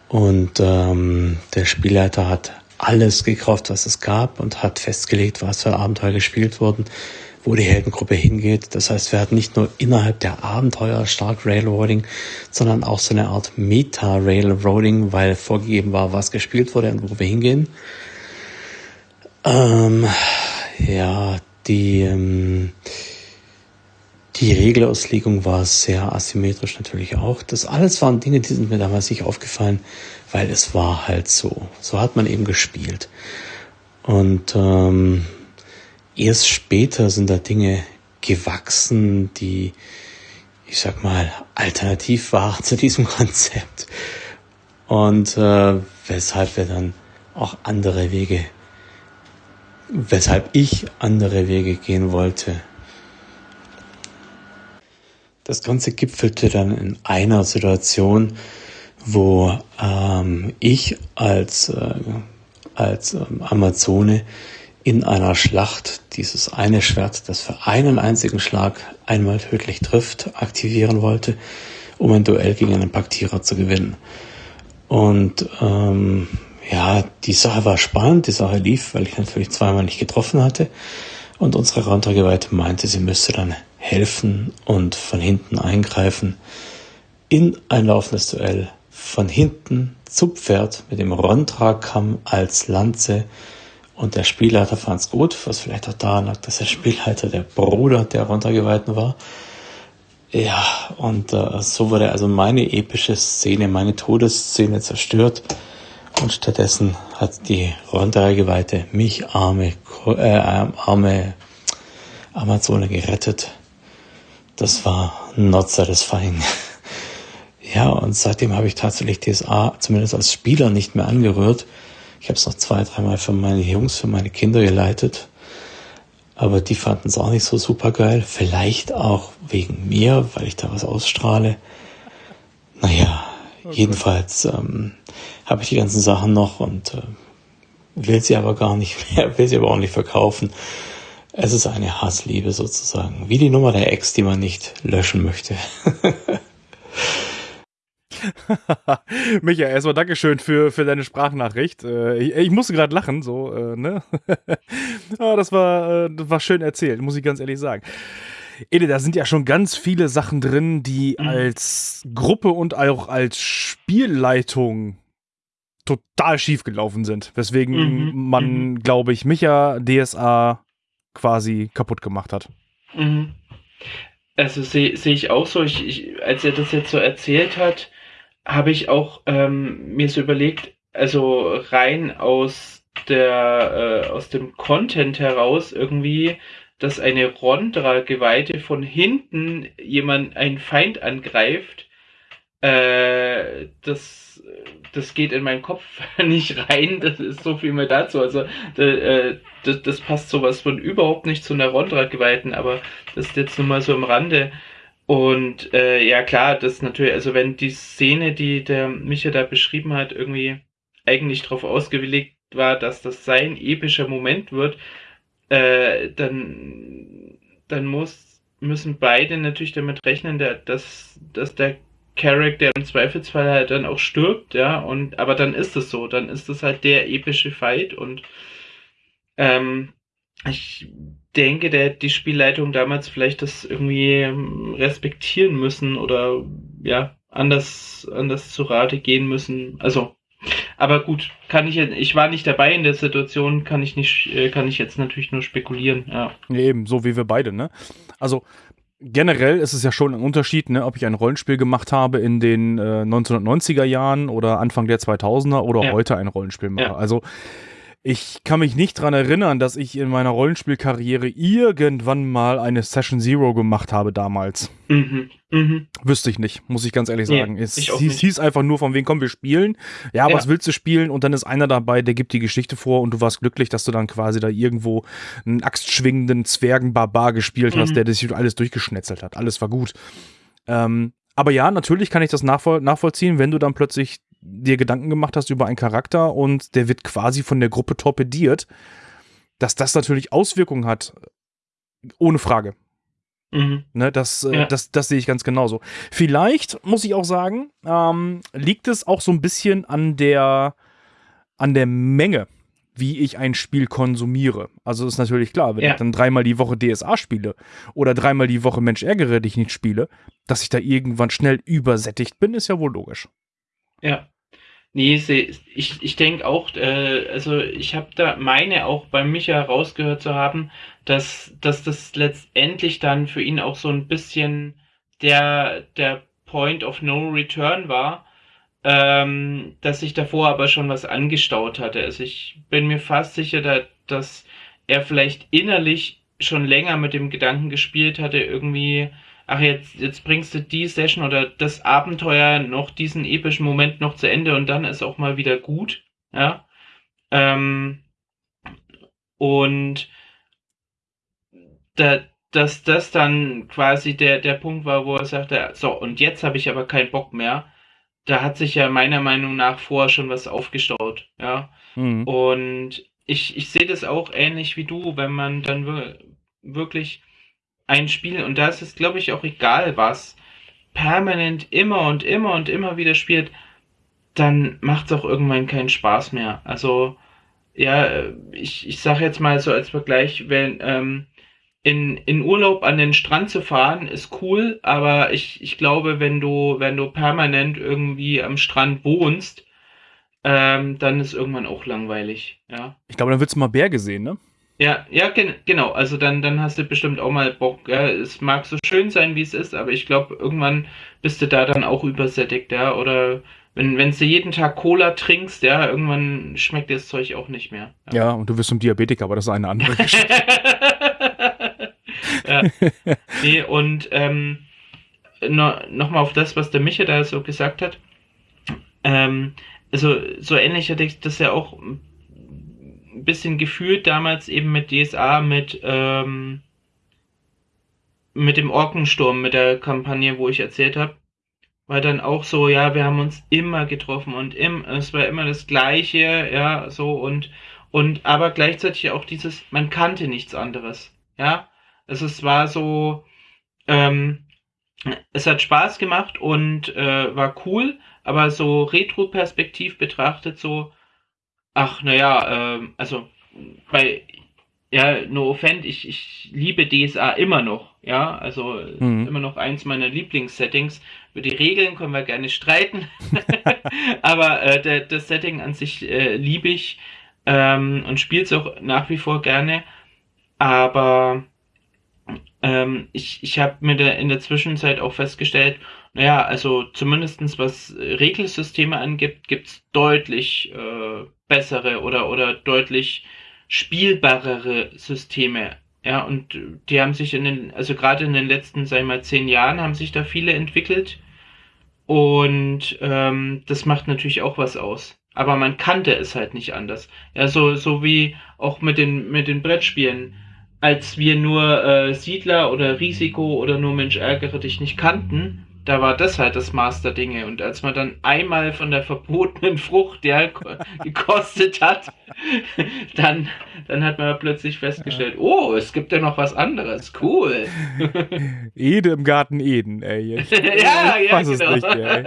Und ähm, der Spielleiter hat alles gekauft, was es gab und hat festgelegt, was für Abenteuer gespielt wurden, wo die Heldengruppe hingeht. Das heißt, wir hatten nicht nur innerhalb der Abenteuer stark Railroading, sondern auch so eine Art Meta-Railroading, weil vorgegeben war, was gespielt wurde und wo wir hingehen. Ähm, ja, die, ähm, die Regelauslegung war sehr asymmetrisch natürlich auch. Das alles waren Dinge, die sind mir damals nicht aufgefallen, weil es war halt so. So hat man eben gespielt. Und ähm, erst später sind da Dinge gewachsen, die, ich sag mal, alternativ waren zu diesem Konzept. Und äh, weshalb wir dann auch andere Wege weshalb ich andere Wege gehen wollte. Das Ganze gipfelte dann in einer Situation, wo ähm, ich als, äh, als ähm, Amazone in einer Schlacht dieses eine Schwert, das für einen einzigen Schlag einmal tödlich trifft, aktivieren wollte, um ein Duell gegen einen Paktierer zu gewinnen. Und ähm, ja, die Sache war spannend, die Sache lief, weil ich natürlich zweimal nicht getroffen hatte. Und unsere Rauntrageweite meinte, sie müsste dann helfen und von hinten eingreifen in ein laufendes Duell. Von hinten zu Pferd mit dem Rontragkamm als Lanze. Und der Spielleiter fand's gut, was vielleicht auch daran lag, dass der Spielleiter der Bruder der Rontrageweiten war. Ja, und äh, so wurde also meine epische Szene, meine Todesszene zerstört. Und stattdessen hat die Ronda-Geweihte mich, arme, äh, arme Amazone, gerettet. Das war not satisfying. ja, und seitdem habe ich tatsächlich DSA zumindest als Spieler nicht mehr angerührt. Ich habe es noch zwei, dreimal für meine Jungs, für meine Kinder geleitet. Aber die fanden es auch nicht so super geil. Vielleicht auch wegen mir, weil ich da was ausstrahle. Naja, okay. jedenfalls ähm, habe ich die ganzen Sachen noch und äh, will sie aber gar nicht mehr, will sie aber auch nicht verkaufen. Es ist eine Hassliebe sozusagen, wie die Nummer der Ex, die man nicht löschen möchte. Micha, erstmal Dankeschön für, für deine Sprachnachricht. Äh, ich, ich, musste gerade lachen, so, äh, ne? Aber das war, äh, das war schön erzählt, muss ich ganz ehrlich sagen. Ede, da sind ja schon ganz viele Sachen drin, die mhm. als Gruppe und auch als Spielleitung total schief gelaufen sind. Weswegen mhm. man, mhm. glaube ich, Micha DSA quasi kaputt gemacht hat. Mhm. Also sehe seh ich auch so. Ich, ich, als er das jetzt so erzählt hat, habe ich auch ähm, mir so überlegt, also rein aus der äh, aus dem Content heraus irgendwie, dass eine Rondra-Geweihte von hinten jemand einen Feind angreift, äh, das, das geht in meinen Kopf nicht rein. Das ist so viel mehr dazu. Also äh, das, das passt sowas von überhaupt nicht zu einer Rondra-Geweihten, aber das ist jetzt nur mal so am Rande. Und äh, ja klar, das natürlich, also wenn die Szene, die der Micha da beschrieben hat, irgendwie eigentlich darauf ausgelegt war, dass das sein epischer Moment wird, äh, dann, dann muss, müssen beide natürlich damit rechnen, dass, dass der Charakter im Zweifelsfall halt dann auch stirbt, ja, und aber dann ist es so, dann ist es halt der epische Fight und ähm, ich denke, der die Spielleitung damals vielleicht das irgendwie ähm, respektieren müssen oder ja, anders, anders zu Rate gehen müssen. Also, aber gut, kann ich ich war nicht dabei in der Situation, kann ich nicht, äh, kann ich jetzt natürlich nur spekulieren, ja. Eben, so wie wir beide, ne? Also, generell ist es ja schon ein Unterschied, ne, ob ich ein Rollenspiel gemacht habe in den äh, 1990er Jahren oder Anfang der 2000er oder ja. heute ein Rollenspiel mache. Ja. Also ich kann mich nicht daran erinnern, dass ich in meiner Rollenspielkarriere irgendwann mal eine Session Zero gemacht habe damals. Mhm. Mhm. Wüsste ich nicht, muss ich ganz ehrlich sagen. Nee, es hieß, hieß, einfach nur von wem kommen wir spielen. Ja, ja, was willst du spielen? Und dann ist einer dabei, der gibt die Geschichte vor und du warst glücklich, dass du dann quasi da irgendwo einen axtschwingenden Zwergenbarbar gespielt mhm. hast, der das alles durchgeschnetzelt hat. Alles war gut. Ähm, aber ja, natürlich kann ich das nachvoll nachvollziehen, wenn du dann plötzlich dir Gedanken gemacht hast über einen Charakter und der wird quasi von der Gruppe torpediert, dass das natürlich Auswirkungen hat, ohne Frage. Mhm. Ne, das, äh, ja. das, das sehe ich ganz genauso. Vielleicht, muss ich auch sagen, ähm, liegt es auch so ein bisschen an der, an der Menge, wie ich ein Spiel konsumiere. Also ist natürlich klar, wenn ja. ich dann dreimal die Woche DSA spiele oder dreimal die Woche Mensch ärgere dich nicht spiele, dass ich da irgendwann schnell übersättigt bin, ist ja wohl logisch. Ja. Nee, ich, ich denke auch, äh, also ich habe da meine auch bei Micha rausgehört zu haben, dass, dass das letztendlich dann für ihn auch so ein bisschen der, der Point of No Return war, ähm, dass sich davor aber schon was angestaut hatte. Also ich bin mir fast sicher, da, dass er vielleicht innerlich schon länger mit dem Gedanken gespielt hatte, irgendwie ach, jetzt, jetzt bringst du die Session oder das Abenteuer noch, diesen epischen Moment noch zu Ende und dann ist auch mal wieder gut. Ja. Ähm, und da, dass das dann quasi der, der Punkt war, wo er sagte, so, und jetzt habe ich aber keinen Bock mehr. Da hat sich ja meiner Meinung nach vorher schon was aufgestaut, ja. Mhm. Und ich, ich sehe das auch ähnlich wie du, wenn man dann wirklich ein Spiel, und da ist es, glaube ich, auch egal was, permanent immer und immer und immer wieder spielt, dann macht es auch irgendwann keinen Spaß mehr. Also, ja, ich, ich sage jetzt mal so als Vergleich, wenn ähm, in, in Urlaub an den Strand zu fahren, ist cool, aber ich, ich glaube, wenn du, wenn du permanent irgendwie am Strand wohnst, ähm, dann ist irgendwann auch langweilig, ja. Ich glaube, dann willst du mal Berge sehen, ne? Ja, ja, gen genau. Also dann, dann hast du bestimmt auch mal Bock. Ja. Es mag so schön sein, wie es ist, aber ich glaube, irgendwann bist du da dann auch übersättigt, ja. Oder wenn, wenn du jeden Tag Cola trinkst, ja, irgendwann schmeckt dir das Zeug auch nicht mehr. Ja, ja und du wirst zum Diabetiker, aber das ist eine andere Geschichte. ja. Nee, und ähm, no, nochmal auf das, was der Micha da so gesagt hat. Ähm, also so ähnlich hatte ich das ja auch bisschen gefühlt damals eben mit DSA, mit, ähm, mit dem Orkensturm, mit der Kampagne, wo ich erzählt habe. War dann auch so, ja, wir haben uns immer getroffen und im, es war immer das Gleiche, ja, so und, und aber gleichzeitig auch dieses, man kannte nichts anderes, ja. Also es war so, ähm, es hat Spaß gemacht und äh, war cool, aber so retro-perspektiv betrachtet so, Ach, naja, ähm, also bei, ja, no offend, ich, ich liebe DSA immer noch, ja, also mhm. immer noch eins meiner Lieblingssettings. Über die Regeln können wir gerne streiten, aber äh, der, das Setting an sich äh, liebe ich ähm, und spiele es auch nach wie vor gerne, aber ähm, ich, ich habe mir da in der Zwischenzeit auch festgestellt, naja, also zumindestens was Regelsysteme angibt, gibt's deutlich äh, bessere oder, oder deutlich spielbarere Systeme. Ja, und die haben sich in den, also gerade in den letzten, sagen wir mal, zehn Jahren haben sich da viele entwickelt. Und ähm, das macht natürlich auch was aus. Aber man kannte es halt nicht anders. Ja, so, so wie auch mit den, mit den Brettspielen. Als wir nur äh, Siedler oder Risiko oder nur Mensch ärgere dich nicht kannten, da war das halt das Maß der Dinge. Und als man dann einmal von der verbotenen Frucht ja, gekostet hat, dann, dann hat man plötzlich festgestellt, oh, es gibt ja noch was anderes. Cool. Ede im Garten Eden, ey. Ich, ja, ja, weiß genau. es nicht, ey.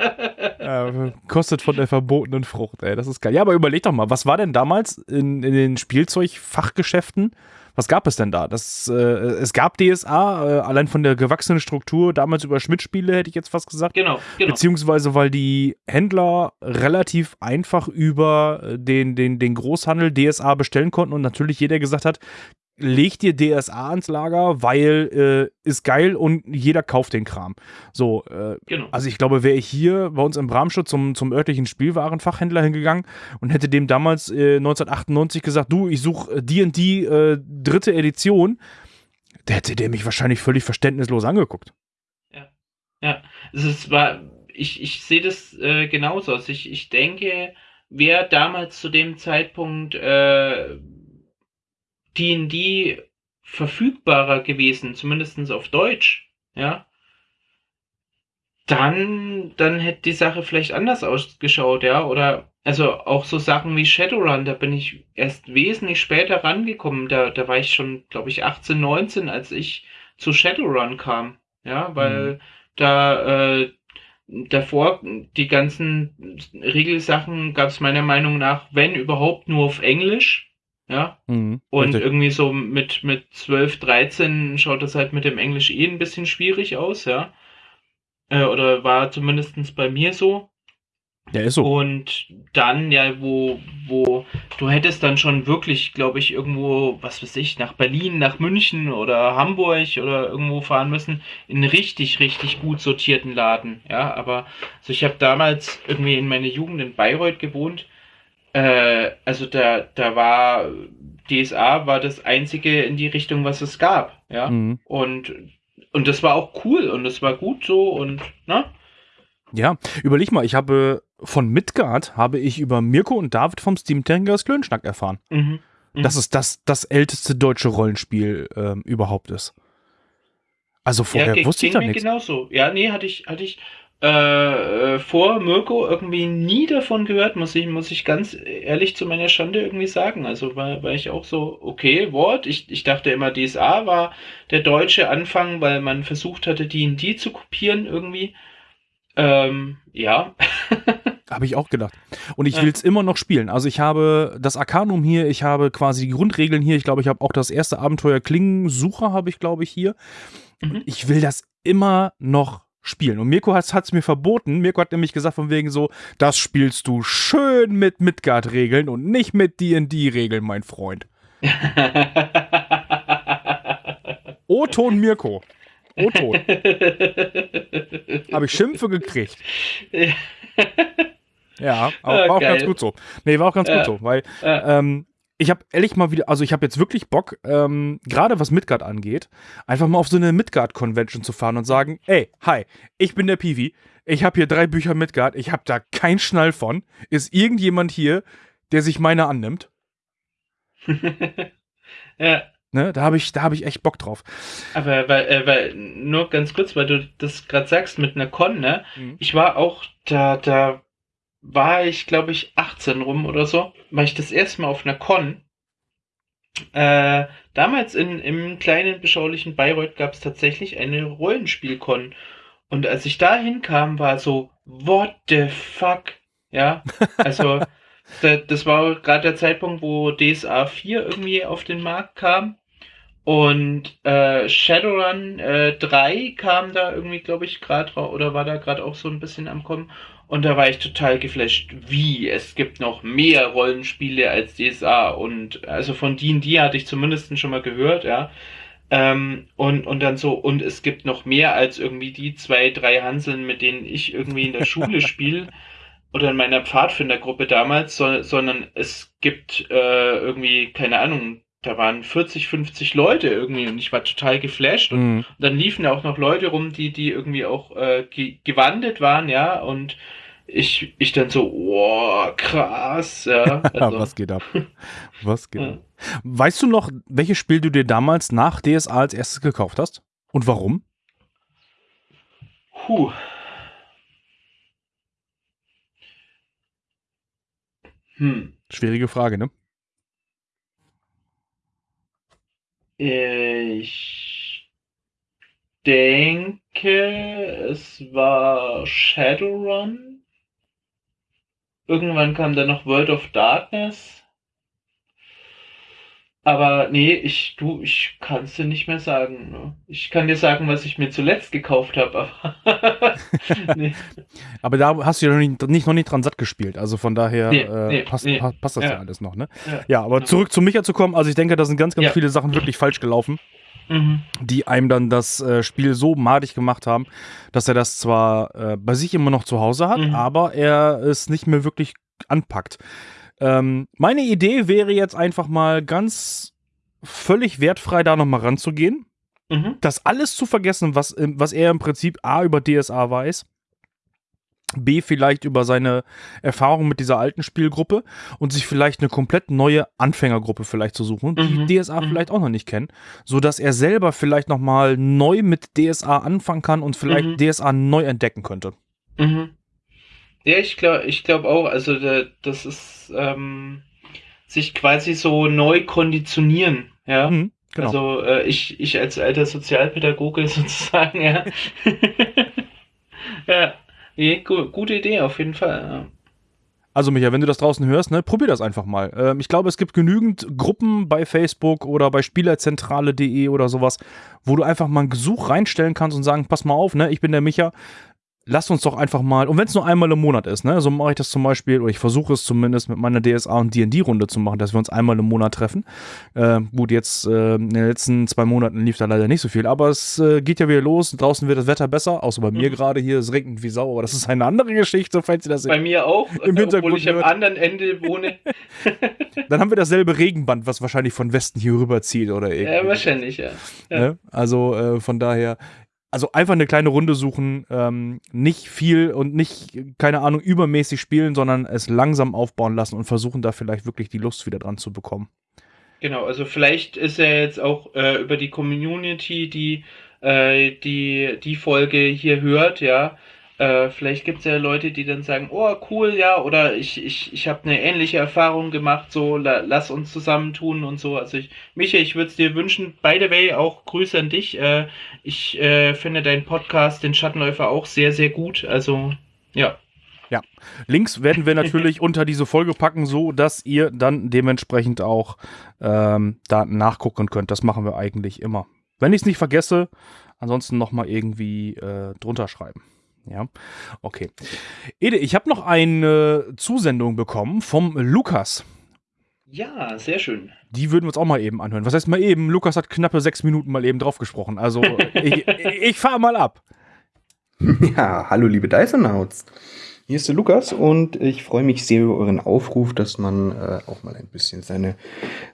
Ja, kostet von der verbotenen Frucht, ey. Das ist geil. Ja, aber überleg doch mal, was war denn damals in, in den Spielzeugfachgeschäften? Was gab es denn da? Das, äh, es gab DSA, äh, allein von der gewachsenen Struktur, damals über Schmidt-Spiele, hätte ich jetzt fast gesagt. Genau, genau. Beziehungsweise, weil die Händler relativ einfach über den, den, den Großhandel DSA bestellen konnten und natürlich jeder gesagt hat, leg dir DSA ans Lager, weil äh, ist geil und jeder kauft den Kram. So, äh, genau. also ich glaube, wäre ich hier bei uns im Bramschutz zum, zum örtlichen Spielwarenfachhändler hingegangen und hätte dem damals äh, 1998 gesagt, du, ich suche D&D äh, dritte Edition, der hätte der mich wahrscheinlich völlig verständnislos angeguckt. Ja, ja, es war, ich, ich sehe das äh, genauso. Also ich, ich denke, wer damals zu dem Zeitpunkt äh, D&D verfügbarer gewesen, zumindest auf Deutsch, ja, dann, dann hätte die Sache vielleicht anders ausgeschaut, ja, oder also auch so Sachen wie Shadowrun, da bin ich erst wesentlich später rangekommen, da, da war ich schon, glaube ich, 18, 19, als ich zu Shadowrun kam, ja, weil mhm. da äh, davor die ganzen Regelsachen gab es meiner Meinung nach, wenn überhaupt, nur auf Englisch, ja. Mhm, und richtig. irgendwie so mit, mit 12, 13 schaut das halt mit dem Englisch eh ein bisschen schwierig aus, ja. Äh, oder war zumindest bei mir so. Ja, ist so. Und dann, ja, wo, wo, du hättest dann schon wirklich, glaube ich, irgendwo, was weiß ich, nach Berlin, nach München oder Hamburg oder irgendwo fahren müssen, in einen richtig, richtig gut sortierten Laden. Ja, aber also ich habe damals irgendwie in meiner Jugend in Bayreuth gewohnt äh, also da, da war DSA war das einzige in die Richtung, was es gab, ja. Mhm. Und, und das war auch cool und das war gut so und, ne? Ja, überleg mal, ich habe von Midgard habe ich über Mirko und David vom Steam Tankers Klönschnack erfahren. Mhm. Mhm. Dass es das, das älteste deutsche Rollenspiel ähm, überhaupt ist. Also vorher ja, wusste ich da nichts. genauso. Ja, nee, hatte ich, hatte ich, äh, äh, vor Mirko irgendwie nie davon gehört, muss ich, muss ich ganz ehrlich zu meiner Schande irgendwie sagen. Also war, war ich auch so, okay, Wort. Ich, ich dachte immer, DSA war der deutsche Anfang, weil man versucht hatte, D&D zu kopieren irgendwie. Ähm, ja. habe ich auch gedacht. Und ich will es immer noch spielen. Also ich habe das Arcanum hier, ich habe quasi die Grundregeln hier. Ich glaube, ich habe auch das erste Abenteuer Klingensucher habe ich, glaube ich, hier. Mhm. Ich will das immer noch spielen. Und Mirko hat es mir verboten. Mirko hat nämlich gesagt von wegen so, das spielst du schön mit Midgard-Regeln und nicht mit D&D-Regeln, mein Freund. O-Ton Mirko. O-Ton. Habe ich Schimpfe gekriegt. Ja, aber war auch ganz gut so. Nee, war auch ganz gut so, weil ähm, ich habe ehrlich mal wieder, also ich habe jetzt wirklich Bock, ähm, gerade was Midgard angeht, einfach mal auf so eine Midgard-Convention zu fahren und sagen, ey, hi, ich bin der Piwi, ich habe hier drei Bücher Midgard, ich habe da keinen Schnall von. Ist irgendjemand hier, der sich meine annimmt? ja. Ne, da habe ich, hab ich echt Bock drauf. Aber weil, äh, weil, nur ganz kurz, weil du das gerade sagst mit einer Con, ne? Mhm. Ich war auch da, da war ich, glaube ich, 18 rum oder so, war ich das erste Mal auf einer Con. Äh, damals in, im kleinen, beschaulichen Bayreuth gab es tatsächlich eine Rollenspiel-Con. Und als ich da hinkam, war so, what the fuck? Ja, also, das war gerade der Zeitpunkt, wo DSA 4 irgendwie auf den Markt kam. Und äh, Shadowrun äh, 3 kam da irgendwie, glaube ich, gerade oder war da gerade auch so ein bisschen am Kommen. Und da war ich total geflasht, wie es gibt noch mehr Rollenspiele als DSA. Und also von D&D hatte ich zumindest schon mal gehört, ja. Ähm, und, und dann so, und es gibt noch mehr als irgendwie die zwei, drei Hanseln, mit denen ich irgendwie in der Schule spiele oder in meiner Pfadfindergruppe damals, so, sondern es gibt äh, irgendwie, keine Ahnung, da waren 40, 50 Leute irgendwie und ich war total geflasht. Und Mhm. dann liefen da auch noch Leute rum, die, die irgendwie auch äh, ge gewandelt waren, ja, und ich, ich dann so, wow, krass, ja. Also, Was geht ab? Was geht Ja. ab? Weißt du noch, welches Spiel du dir damals nach DSA als erstes gekauft hast? Und warum? puh. Hm. Schwierige Frage, ne? Ich denke, es war Shadowrun. Irgendwann kam dann noch World of Darkness. Aber nee, ich, du, ich kann es dir nicht mehr sagen. Ne? Ich kann dir sagen, was ich mir zuletzt gekauft habe, aber nee. Aber da hast du ja noch nicht, nicht, noch nicht dran satt gespielt. Also von daher Nee, äh, nee, passt, passt das ja. Ja. alles noch, ne? Ja. Ja, aber zurück zu Micha zu kommen. Also ich denke, da sind ganz, ganz Ja. viele Sachen wirklich falsch gelaufen, Mhm. die einem dann das äh, Spiel so madig gemacht haben, dass er das zwar äh, bei sich immer noch zu Hause hat, Mhm. aber er es nicht mehr wirklich anpackt. Ähm, meine Idee wäre jetzt einfach mal ganz völlig wertfrei da nochmal ranzugehen. Mhm. das alles zu vergessen, was, was er im Prinzip A über DSA weiß, B vielleicht über seine Erfahrung mit dieser alten Spielgruppe und sich vielleicht eine komplett neue Anfängergruppe vielleicht zu suchen, die Mhm. DSA Mhm. vielleicht auch noch nicht kennen, so dass er selber vielleicht noch mal neu mit DSA anfangen kann und vielleicht Mhm. DSA neu entdecken könnte. Mhm. Ja, ich glaube, ich glaube auch, also da, das ist ähm, sich quasi so neu konditionieren, ja. Mhm, genau. Also äh, ich, ich als alter Sozialpädagoge sozusagen, ja. ja, nee, gu gute Idee auf jeden Fall. Also Micha, wenn du das draußen hörst, ne, probier das einfach mal. Ähm, ich glaube, es gibt genügend Gruppen bei Facebook oder bei spielerzentrale.de oder sowas, wo du einfach mal ein Gesuch reinstellen kannst und sagen, pass mal auf, ne, ich bin der Micha, lass uns doch einfach mal, und wenn es nur einmal im Monat ist, ne, so mache ich das zum Beispiel, oder ich versuche es zumindest mit meiner DSA und D&D-Runde zu machen, dass wir uns einmal im Monat treffen. Äh, gut, jetzt äh, in den letzten zwei Monaten lief da leider nicht so viel, aber es äh, geht ja wieder los, draußen wird das Wetter besser, außer bei mir Mhm. gerade hier, es regnet wie Sau, aber das ist eine andere Geschichte, falls ihr das Bei mir auch, Im Hintergrund obwohl ich am hört. anderen Ende wohne. Dann haben wir dasselbe Regenband, was wahrscheinlich von Westen hier rüberzieht oder irgendwie. Ja, wahrscheinlich, ja. ja. Ne? Also äh, von daher, also einfach eine kleine Runde suchen, ähm, nicht viel und nicht, keine Ahnung, übermäßig spielen, sondern es langsam aufbauen lassen und versuchen da vielleicht wirklich die Lust wieder dran zu bekommen. Genau, also vielleicht ist er jetzt auch äh, über die Community, die äh, die, die Folge hier hört, ja. Äh, vielleicht gibt es ja Leute, die dann sagen, oh cool, ja, oder ich, ich, ich habe eine ähnliche Erfahrung gemacht, so la, lass uns zusammentun und so. Also ich, Micha, ich würde es dir wünschen, by the way, auch Grüße an dich. Äh, ich äh, finde deinen Podcast, den Schattenläufer, auch sehr, sehr gut. Also ja. Links werden wir natürlich unter diese Folge packen, so dass ihr dann dementsprechend auch ähm, da nachgucken könnt. Das machen wir eigentlich immer. Wenn ich es nicht vergesse, ansonsten nochmal irgendwie äh, drunter schreiben. Ja, okay. Ede, ich habe noch eine Zusendung bekommen vom Lukas. Ja, sehr schön. Die würden wir uns auch mal eben anhören. Was heißt mal eben? Lukas hat knappe sechs Minuten mal eben drauf gesprochen. Also ich, ich fahre mal ab. Ja, hallo liebe Dysonauts. Hier ist der Lukas und ich freue mich sehr über euren Aufruf, dass man äh, auch mal ein bisschen seine,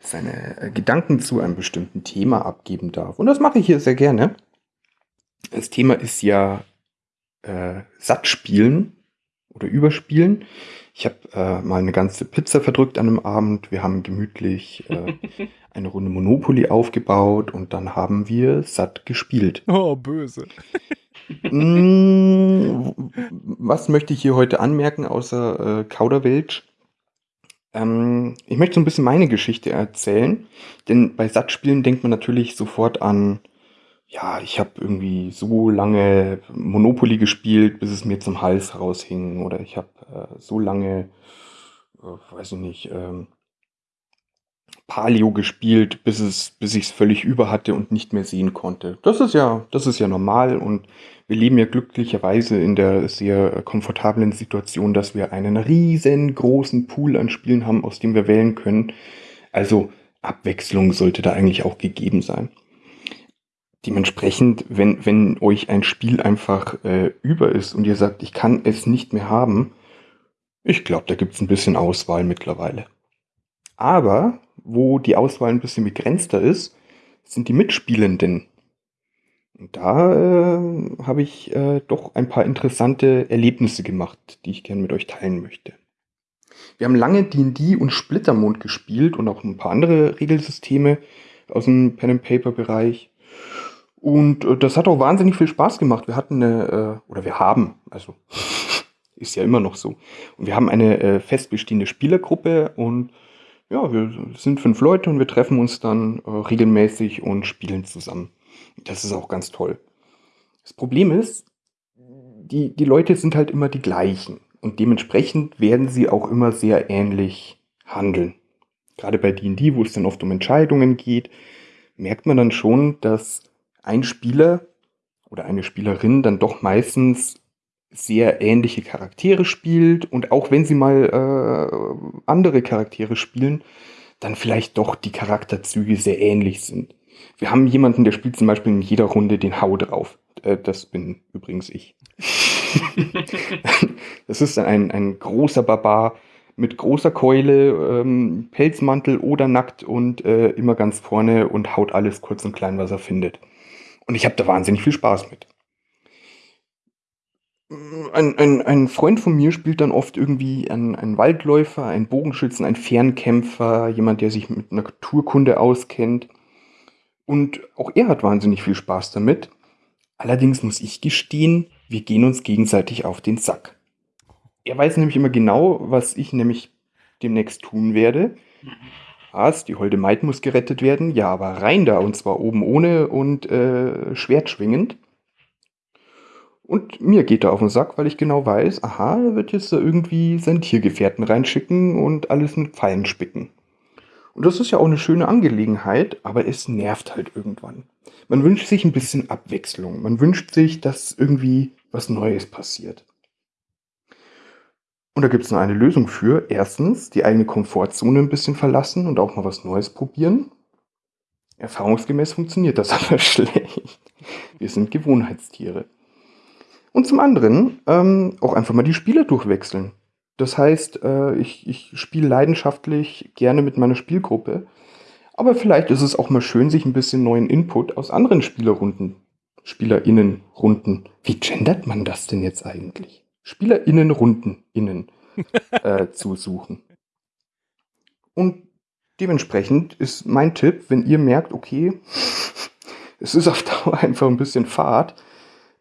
seine äh, Gedanken zu einem bestimmten Thema abgeben darf. Und das mache ich hier sehr gerne. Das Thema ist ja äh, Sattspielen oder Überspielen. Ich habe äh, mal eine ganze Pizza verdrückt an einem Abend. Wir haben gemütlich äh, eine Runde Monopoly aufgebaut und dann haben wir satt gespielt. Oh, böse. Mm, Was möchte ich hier heute anmerken, außer äh, Kauderwelsch? Ähm, ich möchte so ein bisschen meine Geschichte erzählen, denn bei Satzspielen denkt man natürlich sofort an, ja, ich habe irgendwie so lange Monopoly gespielt, bis es mir zum Hals raushing, oder ich habe äh, so lange, äh, weiß ich nicht, ähm, Palio gespielt, bis es, bis ich es völlig über hatte und nicht mehr sehen konnte. Das ist ja, das ist ja normal und wir leben ja glücklicherweise in der sehr komfortablen Situation, dass wir einen riesengroßen Pool an Spielen haben, aus dem wir wählen können. Also Abwechslung sollte da eigentlich auch gegeben sein. Dementsprechend, wenn, wenn euch ein Spiel einfach äh, über ist und ihr sagt, ich kann es nicht mehr haben, ich glaube, da gibt es ein bisschen Auswahl mittlerweile. Aber wo die Auswahl ein bisschen begrenzter ist, sind die Mitspielenden. Und da äh, habe ich äh, doch ein paar interessante Erlebnisse gemacht, die ich gerne mit euch teilen möchte. Wir haben lange D&D und Splittermond gespielt und auch ein paar andere Regelsysteme aus dem Pen-and-Paper-Bereich. Und äh, das hat auch wahnsinnig viel Spaß gemacht. Wir hatten eine, äh, oder wir haben, also ist ja immer noch so. Und wir haben eine äh, fest bestehende Spielergruppe und ja, wir sind fünf Leute und wir treffen uns dann äh, regelmäßig und spielen zusammen. Das ist auch ganz toll. Das Problem ist, die, die Leute sind halt immer die gleichen und dementsprechend werden sie auch immer sehr ähnlich handeln. Gerade bei D&D, wo es dann oft um Entscheidungen geht, merkt man dann schon, dass ein Spieler oder eine Spielerin dann doch meistens sehr ähnliche Charaktere spielt und auch wenn sie mal äh, andere Charaktere spielen, dann vielleicht doch die Charakterzüge sehr ähnlich sind. Wir haben jemanden, der spielt zum Beispiel in jeder Runde den Hau drauf. Äh, das bin übrigens ich. das ist ein, ein großer Barbar mit großer Keule, ähm, Pelzmantel oder nackt und äh, immer ganz vorne und haut alles kurz und klein, was er findet. Und ich habe da wahnsinnig viel Spaß mit ein, ein, ein Freund von mir spielt dann oft irgendwie einen Waldläufer, einen Bogenschützen, einen Fernkämpfer, jemand, der sich mit Naturkunde auskennt. Und auch er hat wahnsinnig viel Spaß damit. Allerdings muss ich gestehen, wir gehen uns gegenseitig auf den Sack. Er weiß nämlich immer genau, was ich nämlich demnächst tun werde. Was, die holde Maid muss gerettet werden? Ja, aber rein da, und zwar oben ohne und äh, Schwert schwingend. Und mir geht er auf den Sack, weil ich genau weiß, aha, er wird jetzt da irgendwie seinen Tiergefährten reinschicken und alles mit Pfeilen spicken. Und das ist ja auch eine schöne Angelegenheit, aber es nervt halt irgendwann. Man wünscht sich ein bisschen Abwechslung. Man wünscht sich, dass irgendwie was Neues passiert. Und da gibt es nur eine Lösung für. Erstens, die eigene Komfortzone ein bisschen verlassen und auch mal was Neues probieren. Erfahrungsgemäß funktioniert das aber schlecht. Wir sind Gewohnheitstiere. Und zum anderen ähm, auch einfach mal die Spiele durchwechseln. Das heißt, äh, ich, ich spiele leidenschaftlich gerne mit meiner Spielgruppe. Aber vielleicht ist es auch mal schön, sich ein bisschen neuen Input aus anderen Spielerrunden, SpielerInnenrunden. Wie gendert man das denn jetzt eigentlich? SpielerInnenrunden innen äh, zu suchen. Und dementsprechend ist mein Tipp, wenn ihr merkt, okay, es ist auf Dauer einfach ein bisschen Fahrt,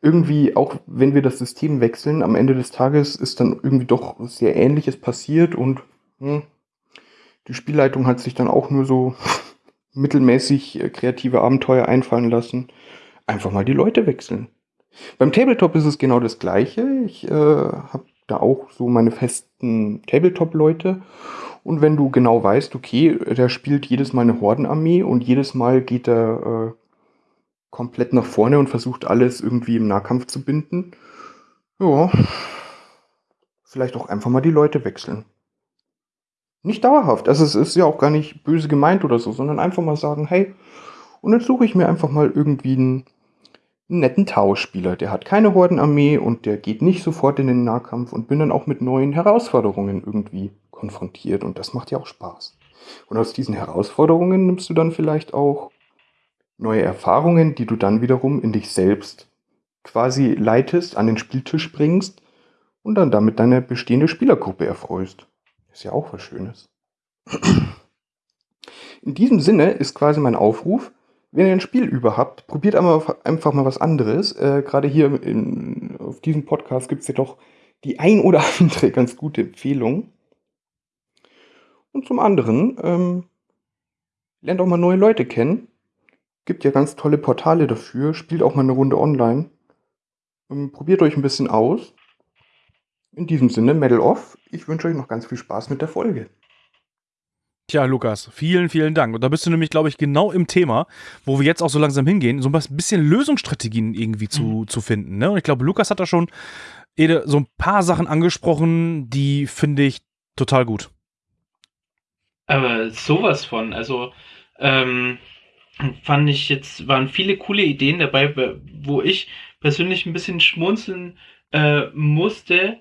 irgendwie, auch wenn wir das System wechseln, am Ende des Tages ist dann irgendwie doch sehr Ähnliches passiert und hm, die Spielleitung hat sich dann auch nur so mittelmäßig äh, kreative Abenteuer einfallen lassen. Einfach mal die Leute wechseln. Beim Tabletop ist es genau das Gleiche. Ich äh, habe da auch so meine festen Tabletop-Leute. Und wenn du genau weißt, okay, der spielt jedes Mal eine Hordenarmee und jedes Mal geht er äh, komplett nach vorne und versucht alles irgendwie im Nahkampf zu binden. Ja, vielleicht auch einfach mal die Leute wechseln. Nicht dauerhaft. Also es ist ja auch gar nicht böse gemeint oder so, sondern einfach mal sagen, hey, und jetzt suche ich mir einfach mal irgendwie einen, netten Tauspieler. Der hat keine Hordenarmee und der geht nicht sofort in den Nahkampf und bin dann auch mit neuen Herausforderungen irgendwie konfrontiert und das macht ja auch Spaß. Und aus diesen Herausforderungen nimmst du dann vielleicht auch neue Erfahrungen, die du dann wiederum in dich selbst quasi leitest, an den Spieltisch bringst und dann damit deine bestehende Spielergruppe erfreust. Ist ja auch was Schönes. In diesem Sinne ist quasi mein Aufruf, wenn ihr ein Spiel über habt, probiert einfach mal was anderes. Äh, Gerade hier in, auf diesem Podcast gibt es ja doch die ein oder andere ganz gute Empfehlung. Und zum anderen, ähm, lernt auch mal neue Leute kennen Gibt ja ganz tolle Portale dafür. Spielt auch mal eine Runde online. Ähm, probiert euch ein bisschen aus. In diesem Sinne, Medal Off. Ich wünsche euch noch ganz viel Spaß mit der Folge. Tja, Lukas, vielen, vielen Dank. Und da bist du nämlich, glaube ich, genau im Thema, wo wir jetzt auch so langsam hingehen, so ein bisschen Lösungsstrategien irgendwie zu, mhm. zu finden. Ne? Und ich glaube, Lukas hat da schon so ein paar Sachen angesprochen, die finde ich total gut. Aber sowas von, also ähm, fand ich jetzt, waren viele coole Ideen dabei, wo ich persönlich ein bisschen schmunzeln äh, musste,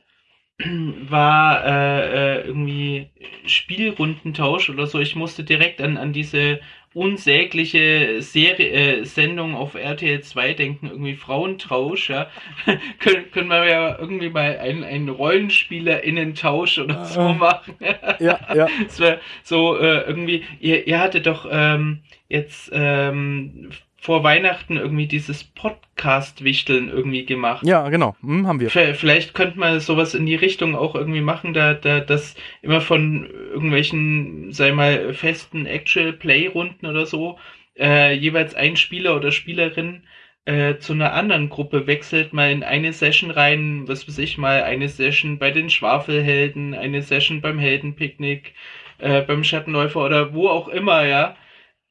war äh, äh, irgendwie Spielrundentausch oder so. Ich musste direkt an, an diese unsägliche Serie, äh, Sendung auf RTL 2 denken, irgendwie Frauentausch, ja. können, können wir ja irgendwie mal einen, einen RollenspielerInnen-Tausch oder so Ah. machen. Ja, ja. So äh, irgendwie, ihr, ihr hattet doch ähm, jetzt ähm, vor Weihnachten irgendwie dieses Podcast-Wichteln irgendwie gemacht. Ja, genau. Hm, haben wir. Vielleicht könnte man sowas in die Richtung auch irgendwie machen, da, da das immer von irgendwelchen, sei mal, festen Actual-Play-Runden oder so, äh, jeweils ein Spieler oder Spielerin äh, zu einer anderen Gruppe wechselt, mal in eine Session rein, was weiß ich mal, eine Session bei den Schwafelhelden, eine Session beim Heldenpicknick, äh, beim Schattenläufer oder wo auch immer, ja.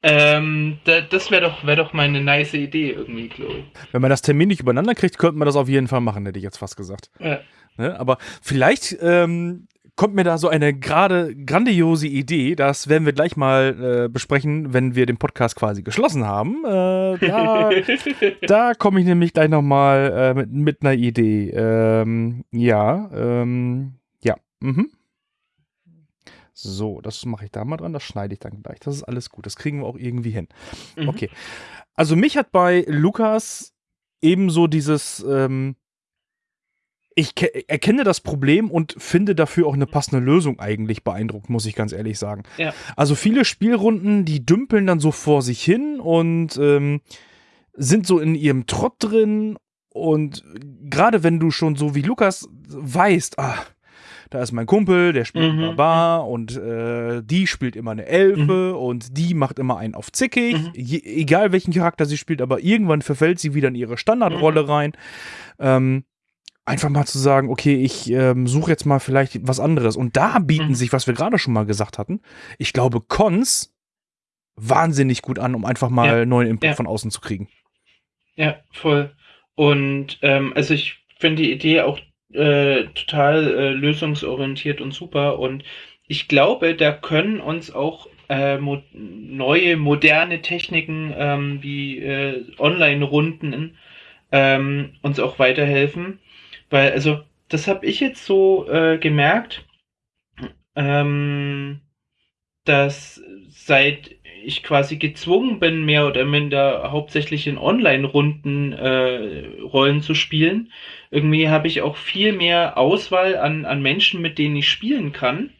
Ähm, da, das wäre doch, wär doch mal eine nice Idee irgendwie, glaube ich. Wenn man das Termin nicht übereinander kriegt, könnte man das auf jeden Fall machen, hätte ich jetzt fast gesagt. Ja. Ne? Aber vielleicht ähm, kommt mir da so eine gerade grandiose Idee. Das werden wir gleich mal äh, besprechen, wenn wir den Podcast quasi geschlossen haben. Äh, da da komme ich nämlich gleich nochmal äh, mit, mit einer Idee. Ähm, ja, ähm, ja. Mhm. So, das mache ich da mal dran, das schneide ich dann gleich. Das ist alles gut, das kriegen wir auch irgendwie hin. Mhm. Okay. Also mich hat bei Lukas ebenso dieses, ähm, ich ke- erkenne das Problem und finde dafür auch eine passende Lösung eigentlich beeindruckt, muss ich ganz ehrlich sagen. Ja. Also viele Spielrunden, die dümpeln dann so vor sich hin und ähm, sind so in ihrem Trott drin und gerade wenn du schon so wie Lukas weißt, ah, da ist mein Kumpel, der spielt Mhm. Barbar und äh, die spielt immer eine Elfe und die macht immer einen auf zickig, Mhm. Je, egal welchen Charakter sie spielt, aber irgendwann verfällt sie wieder in ihre Standardrolle Mhm. rein. Ähm, einfach mal zu sagen, okay, ich ähm, suche jetzt mal vielleicht was anderes. Und da bieten Mhm. sich, was wir gerade schon mal gesagt hatten, ich glaube, Cons wahnsinnig gut an, um einfach mal Ja. neuen Input Ja. von außen zu kriegen. Ja, voll. Und ähm, also ich finde die Idee auch äh, total äh, lösungsorientiert und super. Und ich glaube, da können uns auch äh, mo neue, moderne Techniken ähm, wie äh, Online-Runden ähm, uns auch weiterhelfen. Weil, also, das habe ich jetzt so äh, gemerkt, ähm, dass seit ich quasi gezwungen bin, mehr oder minder hauptsächlich in Online-Runden äh, Rollen zu spielen, irgendwie habe ich auch viel mehr Auswahl an, an Menschen, mit denen ich spielen kann.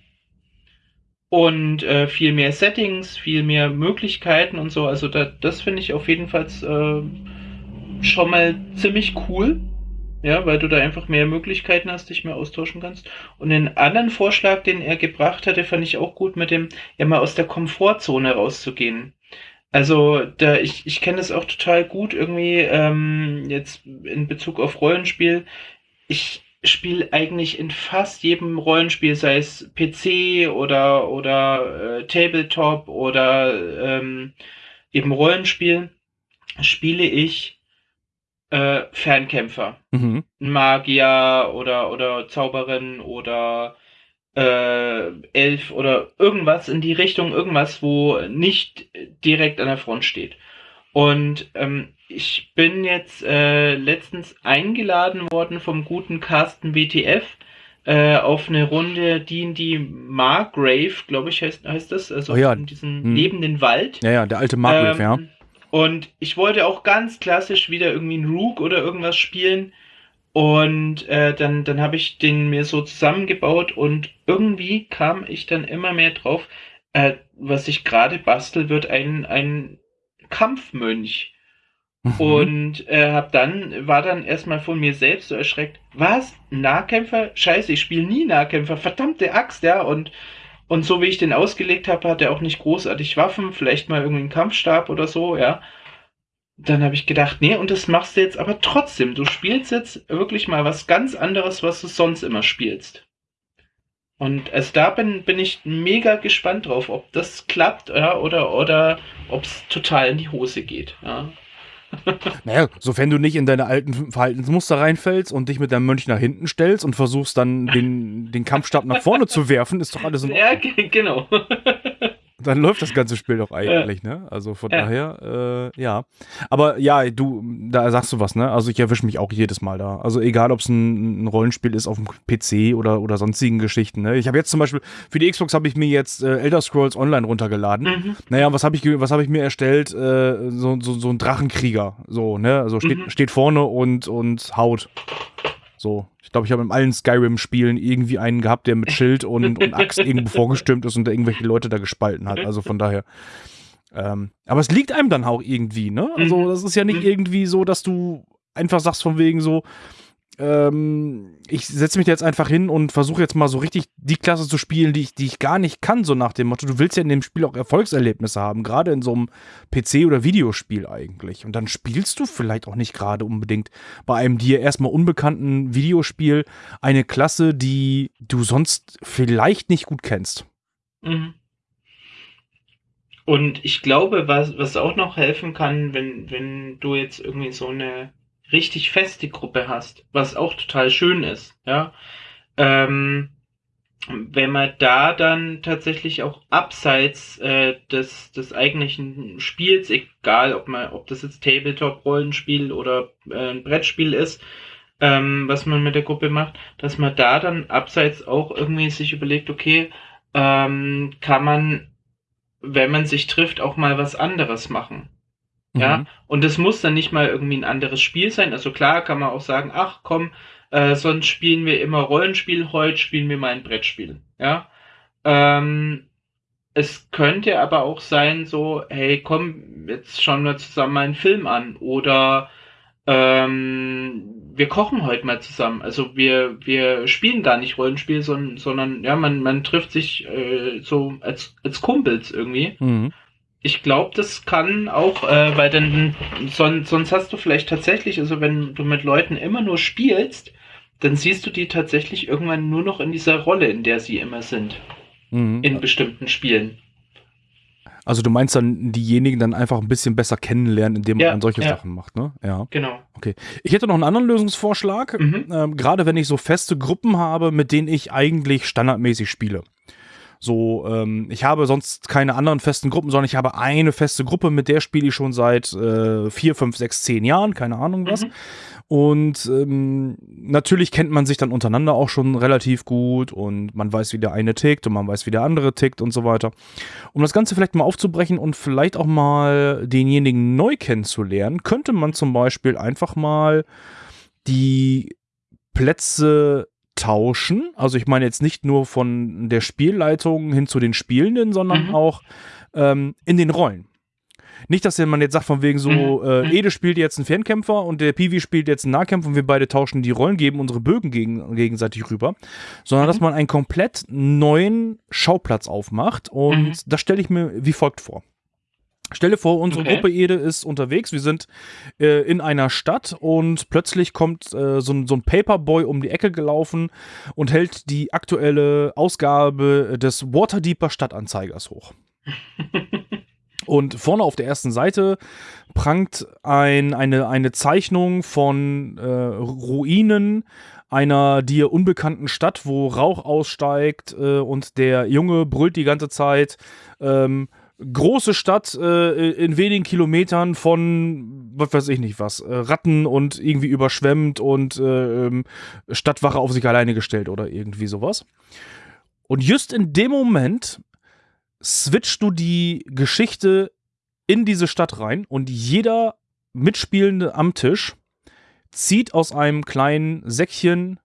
Und äh, viel mehr Settings, viel mehr Möglichkeiten und so. Also da, das finde ich auf jeden Fall äh, schon mal ziemlich cool. Ja, weil du da einfach mehr Möglichkeiten hast, dich mehr austauschen kannst. Und den anderen Vorschlag, den er gebracht hatte, fand ich auch gut mit dem, ja mal aus der Komfortzone rauszugehen. Also da ich, ich kenne das auch total gut irgendwie ähm, jetzt in Bezug auf Rollenspiel. Ich spiele eigentlich in fast jedem Rollenspiel, sei es PC oder oder äh, Tabletop oder ähm, eben Rollenspiel, spiele ich äh, Fernkämpfer. Mhm. Magier oder, oder Zauberin oder äh, Elf oder irgendwas in die Richtung, irgendwas, wo nicht direkt an der Front steht. Und ähm, ich bin jetzt äh, letztens eingeladen worden vom guten Carsten WTF äh, auf eine Runde D&D Margrave, glaube ich, heißt, heißt das, also Oh ja. in diesem Hm. lebenden Wald. Ja, ja, der alte Margrave, ja. Und ich wollte auch ganz klassisch wieder irgendwie einen Rook oder irgendwas spielen. Und äh, dann, dann habe ich den mir so zusammengebaut und irgendwie kam ich dann immer mehr drauf, äh, was ich gerade bastel, wird ein, ein Kampfmönch. Mhm. Und äh, hab dann, war dann erstmal von mir selbst so erschreckt, was? Nahkämpfer? Scheiße, ich spiele nie Nahkämpfer, verdammte Axt, ja. Und, und so wie ich den ausgelegt habe, hat er auch nicht großartig Waffen, vielleicht mal irgendwie einen Kampfstab oder so, ja. Dann habe ich gedacht, nee, und das machst du jetzt aber trotzdem. Du spielst jetzt wirklich mal was ganz anderes, was du sonst immer spielst. Und also da bin, bin ich mega gespannt drauf, ob das klappt, ja, oder, oder ob es total in die Hose geht. Ja. Naja, sofern du nicht in deine alten Verhaltensmuster reinfällst und dich mit deinem Mönch nach hinten stellst und versuchst dann den, den Kampfstab nach vorne zu werfen, ist doch alles in Ja, Ordnung. ge- genau. Dann läuft das ganze Spiel doch eigentlich, ne? Also von Ja. daher, äh, ja. Aber ja, du, da sagst du was, ne? Also ich erwische mich auch jedes Mal da. Also egal, ob es ein, ein Rollenspiel ist auf dem PC oder, oder sonstigen Geschichten, ne? Ich habe jetzt zum Beispiel, für die Xbox habe ich mir jetzt äh, Elder Scrolls Online runtergeladen. Mhm. Naja, was habe ich, was hab ich mir erstellt? Äh, so, so, so ein Drachenkrieger. So, ne? Also steht, Mhm. steht vorne und, und haut. So. Ich glaube, ich habe in allen Skyrim-Spielen irgendwie einen gehabt, der mit Schild und, und Axt irgendwo vorgestimmt ist und da irgendwelche Leute da gespalten hat. Also von daher. Ähm, aber es liegt einem dann auch irgendwie, ne? Also, Mhm. das ist ja nicht Mhm. irgendwie so, dass du einfach sagst, von wegen so, ähm, ich setze mich jetzt einfach hin und versuche jetzt mal so richtig die Klasse zu spielen, die ich, die ich gar nicht kann, so nach dem Motto, du willst ja in dem Spiel auch Erfolgserlebnisse haben, gerade in so einem PC- oder Videospiel eigentlich. Und dann spielst du vielleicht auch nicht gerade unbedingt bei einem dir erstmal unbekannten Videospiel eine Klasse, die du sonst vielleicht nicht gut kennst. Mhm. Und ich glaube, was, was auch noch helfen kann, wenn, wenn du jetzt irgendwie so eine richtig feste Gruppe hast, was auch total schön ist, ja, ähm, wenn man da dann tatsächlich auch abseits äh, des, des eigentlichen Spiels, egal ob man, ob das jetzt Tabletop-Rollenspiel oder äh, ein Brettspiel ist, ähm, was man mit der Gruppe macht, dass man da dann abseits auch irgendwie sich überlegt, okay, ähm, kann man, wenn man sich trifft, auch mal was anderes machen. Ja, Mhm. und es muss dann nicht mal irgendwie ein anderes Spiel sein. Also klar kann man auch sagen, ach komm, äh, sonst spielen wir immer Rollenspiel, heute spielen wir mal ein Brettspiel. Ja. Ähm, es könnte aber auch sein, so, hey, komm, jetzt schauen wir zusammen mal einen Film an. Oder ähm, wir kochen heute mal zusammen. Also wir, wir spielen gar nicht Rollenspiel, sondern, sondern ja, man, man trifft sich äh, so als, als Kumpels irgendwie. Mhm. Ich glaube, das kann auch, äh, weil dann son sonst hast du vielleicht tatsächlich, also wenn du mit Leuten immer nur spielst, dann siehst du die tatsächlich irgendwann nur noch in dieser Rolle, in der sie immer sind, Mhm. in bestimmten Spielen. Also du meinst dann diejenigen dann einfach ein bisschen besser kennenlernen, indem man Ja, dann solche ja. Sachen macht, ne? Ja. Genau. Ich hätte noch einen anderen Lösungsvorschlag, Mhm. ähm, gerade wenn ich so feste Gruppen habe, mit denen ich eigentlich standardmäßig spiele. So, ähm, ich habe sonst keine anderen festen Gruppen, sondern ich habe eine feste Gruppe, mit der spiele ich schon seit äh, vier, fünf, sechs, zehn Jahren, keine Ahnung was. Mhm. Und ähm, natürlich kennt man sich dann untereinander auch schon relativ gut und man weiß, wie der eine tickt und man weiß, wie der andere tickt und so weiter. Um das Ganze vielleicht mal aufzubrechen und vielleicht auch mal denjenigen neu kennenzulernen, könnte man zum Beispiel einfach mal die Plätze tauschen. Also ich meine jetzt nicht nur von der Spielleitung hin zu den Spielenden, sondern Mhm. auch ähm, in den Rollen. Nicht, dass man jetzt sagt, von wegen so, Mhm. äh, Mhm. Ede spielt jetzt einen Fernkämpfer und der Piwi spielt jetzt einen Nahkämpfer und wir beide tauschen die Rollen, geben unsere Bögen gegen, gegenseitig rüber, sondern dass Mhm. man einen komplett neuen Schauplatz aufmacht und Mhm. das stelle ich mir wie folgt vor. Stelle vor, unsere Okay. Gruppe Ede ist unterwegs, wir sind äh, in einer Stadt und plötzlich kommt äh, so, ein- so ein Paperboy um die Ecke gelaufen und hält die aktuelle Ausgabe des Waterdeeper Stadtanzeigers hoch. Und vorne auf der ersten Seite prangt ein, eine, eine Zeichnung von äh, Ruinen einer dir unbekannten Stadt, wo Rauch aussteigt äh, und der Junge brüllt die ganze Zeit. Ähm, große Stadt äh, in wenigen Kilometern von, was weiß ich nicht was, äh, Ratten und irgendwie überschwemmt und äh, ähm, Stadtwache auf sich alleine gestellt oder irgendwie sowas. Und just in dem Moment switchst du die Geschichte in diese Stadt rein und jeder Mitspielende am Tisch zieht aus einem kleinen Säckchen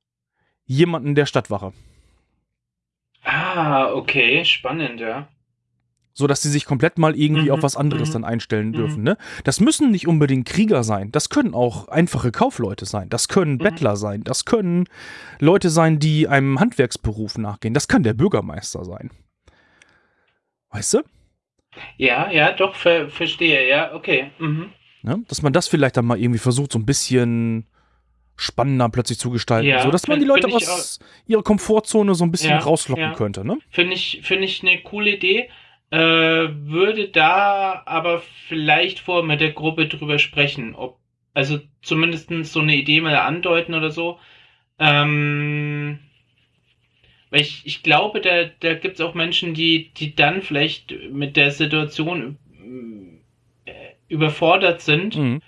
jemanden der Stadtwache. Ah, okay, spannend, ja. So dass sie sich komplett mal irgendwie Mhm, auf was anderes mhm, dann einstellen mhm. dürfen. Ne? Das müssen nicht unbedingt Krieger sein. Das können auch einfache Kaufleute sein. Das können Mhm. Bettler sein. Das können Leute sein, die einem Handwerksberuf nachgehen. Das kann der Bürgermeister sein. Weißt du? Ja, ja, doch, ver verstehe, ja, okay. Mhm. Ne? Dass man das vielleicht dann mal irgendwie versucht, so ein bisschen spannender plötzlich zu gestalten. Ja, so dass man find- die Leute find aus ihrer Komfortzone so ein bisschen Ja, rauslocken ja. könnte. Ne? Finde ich, finde ich eine coole Idee. Äh, würde da aber vielleicht vor mit der Gruppe drüber sprechen, ob, also zumindest so eine Idee mal andeuten oder so. Ähm, Weil ich, ich glaube, da, da gibt es auch Menschen, die, die dann vielleicht mit der Situation äh, überfordert sind Mhm.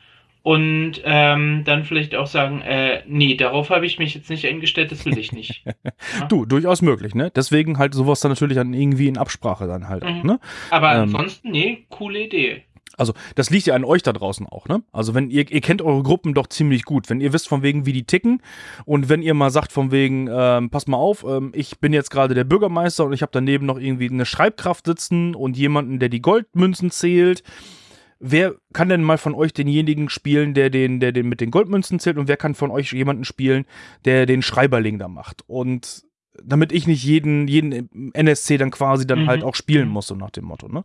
Und ähm, dann vielleicht auch sagen, äh, nee, darauf habe ich mich jetzt nicht eingestellt, das will ich nicht. Du, durchaus möglich, ne? Deswegen halt sowas dann natürlich dann irgendwie in Absprache dann halt, Mhm. ne? Aber Ähm. ansonsten, nee, coole Idee. Also, das liegt ja an euch da draußen auch, ne? Also, wenn ihr, ihr kennt eure Gruppen doch ziemlich gut. Wenn ihr wisst von wegen, wie die ticken und wenn ihr mal sagt von wegen, ähm, pass mal auf, ähm, ich bin jetzt gerade der Bürgermeister und ich habe daneben noch irgendwie eine Schreibkraft sitzen und jemanden, der die Goldmünzen zählt. Wer kann denn mal von euch denjenigen spielen, der den, der den mit den Goldmünzen zählt und wer kann von euch jemanden spielen, der den Schreiberling da macht? Und damit ich nicht jeden, jeden NSC dann quasi dann Mhm. halt auch spielen muss, so nach dem Motto, ne?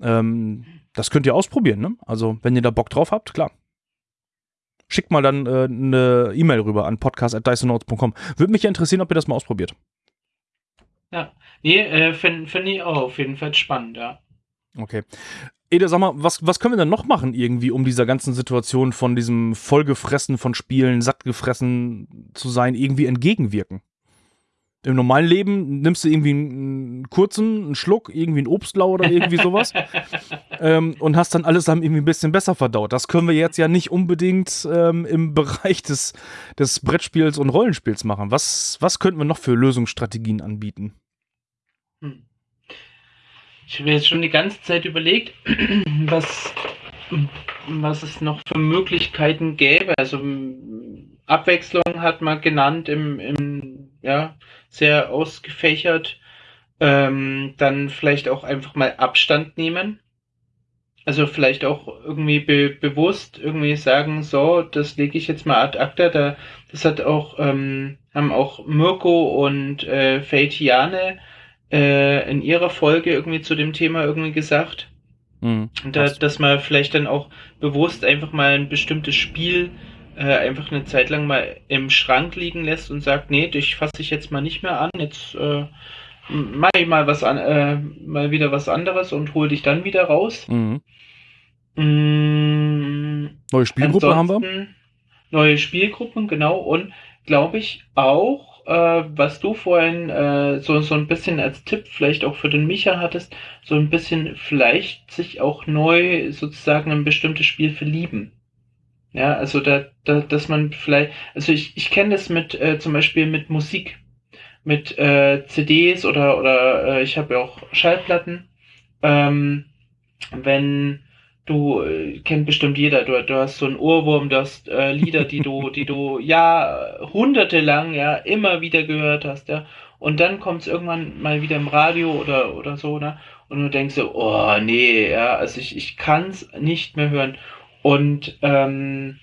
Ähm, das könnt ihr ausprobieren, ne? Also, wenn ihr da Bock drauf habt, klar. Schickt mal dann äh, eine E-Mail rüber an podcast.dysonotes.com. Würde mich ja interessieren, ob ihr das mal ausprobiert. Nee, äh, finde find ich auch auf jeden Fall spannend, ja. Okay. Ede, sag mal, was, was können wir denn noch machen irgendwie, um dieser ganzen Situation von diesem vollgefressen von Spielen, sattgefressen zu sein, irgendwie entgegenwirken? Im normalen Leben nimmst du irgendwie einen kurzen, einen Schluck, irgendwie einen Obstlau oder irgendwie sowas ähm, und hast dann alles dann irgendwie ein bisschen besser verdaut. Das können wir jetzt ja nicht unbedingt ähm, im Bereich des, des Brettspiels und Rollenspiels machen. Was, was könnten wir noch für Lösungsstrategien anbieten? Ich habe jetzt schon die ganze Zeit überlegt, was, was es noch für Möglichkeiten gäbe. Also Abwechslung hat man genannt im, im ja, sehr ausgefächert. Ähm, dann vielleicht auch einfach mal Abstand nehmen. Also vielleicht auch irgendwie be bewusst irgendwie sagen, so, das lege ich jetzt mal ad acta. Da, das hat auch, ähm, haben auch Mirko und äh, Feitiane äh, in ihrer Folge irgendwie zu dem Thema irgendwie gesagt. Hm. Da, dass man vielleicht dann auch bewusst einfach mal ein bestimmtes Spiel äh, einfach eine Zeit lang mal im Schrank liegen lässt und sagt, nee, dich fasse ich jetzt mal nicht mehr an, jetzt äh, mache ich mal was an, äh, mal wieder was anderes und hol dich dann wieder raus. Mhm. Mm, Neue Spielgruppe haben wir. Neue Spielgruppen, genau. Und glaube ich auch, äh, was du vorhin äh, so, so ein bisschen als Tipp vielleicht auch für den Micha hattest, so ein bisschen vielleicht sich auch neu sozusagen in ein bestimmtes Spiel verlieben. Ja, also da, da dass man vielleicht, also ich, ich kenne das mit äh, zum Beispiel mit Musik, mit äh, CDs oder oder äh, ich habe ja auch Schallplatten. Ähm, wenn du äh, kennt bestimmt jeder, du, du hast so einen Ohrwurm, du hast äh, Lieder, die du, die du ja hunderte ja immer wieder gehört hast, ja. Und dann kommt es irgendwann mal wieder im Radio oder oder so, ne? Und du denkst so, oh nee, ja, also ich, ich kann es nicht mehr hören. Und ähm,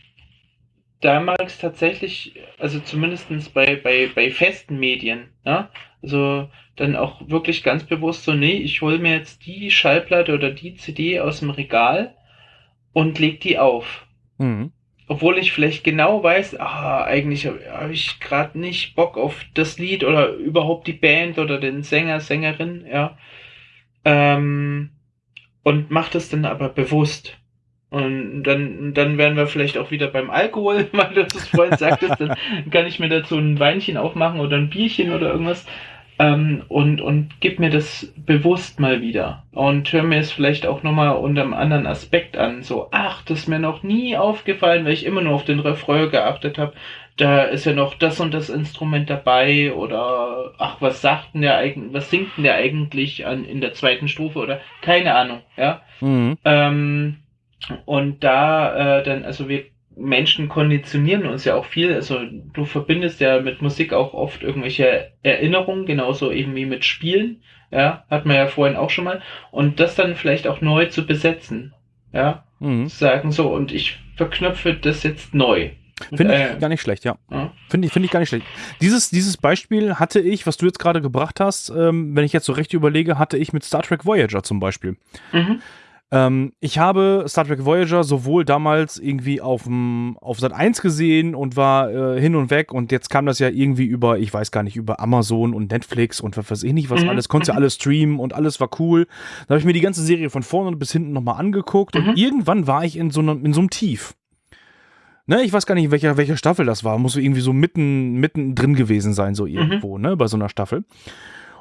da mag es tatsächlich, also zumindestens bei, bei, bei festen Medien, ja, also dann auch wirklich ganz bewusst so, nee, ich hole mir jetzt die Schallplatte oder die CD aus dem Regal und leg die auf. Mhm. Obwohl ich vielleicht genau weiß, ah, eigentlich habe hab ich gerade nicht Bock auf das Lied oder überhaupt die Band oder den Sänger, Sängerin, ja. Ähm, und mach das dann aber bewusst. Und dann, dann wären wir vielleicht auch wieder beim Alkohol, weil du das vorhin sagtest, dann kann ich mir dazu ein Weinchen aufmachen oder ein Bierchen oder irgendwas. Ähm, und, und gib mir das bewusst mal wieder. Und hör mir es vielleicht auch nochmal unter einem anderen Aspekt an. So, ach, das ist mir noch nie aufgefallen, weil ich immer nur auf den Refrain geachtet habe. Da ist ja noch das und das Instrument dabei oder ach, was sagt denn der eigentlich, was singt denn der eigentlich an, in der zweiten Stufe oder keine Ahnung, ja. Mhm. Ähm, und da äh, dann, also wir Menschen konditionieren uns ja auch viel. Also du verbindest ja mit Musik auch oft irgendwelche Erinnerungen, genauso eben wie mit Spielen. Ja, hat man ja vorhin auch schon mal. Und das dann vielleicht auch neu zu besetzen. Ja, Mhm. zu sagen so, und ich verknüpfe das jetzt neu. Finde ich Äh, gar nicht schlecht, ja. ja. Finde ich, finde ich gar nicht schlecht. Dieses, dieses Beispiel hatte ich, was du jetzt gerade gebracht hast, ähm, wenn ich jetzt so recht überlege, hatte ich mit Star Trek Voyager zum Beispiel. Mhm. Ähm, ich habe Star Trek Voyager sowohl damals irgendwie auf, dem, auf Sat 1 gesehen und war äh, hin und weg und jetzt kam das ja irgendwie über, ich weiß gar nicht, über Amazon und Netflix und was weiß ich nicht, was Mhm. alles, konntest ja alles streamen und alles war cool. Da habe ich mir die ganze Serie von vorne bis hinten nochmal angeguckt Mhm. und irgendwann war ich in so einem, in so einem Tief. Ne, ich weiß gar nicht, welcher, welche Staffel das war. Muss irgendwie so mitten, mitten drin gewesen sein, so irgendwo, mhm. ne, bei so einer Staffel.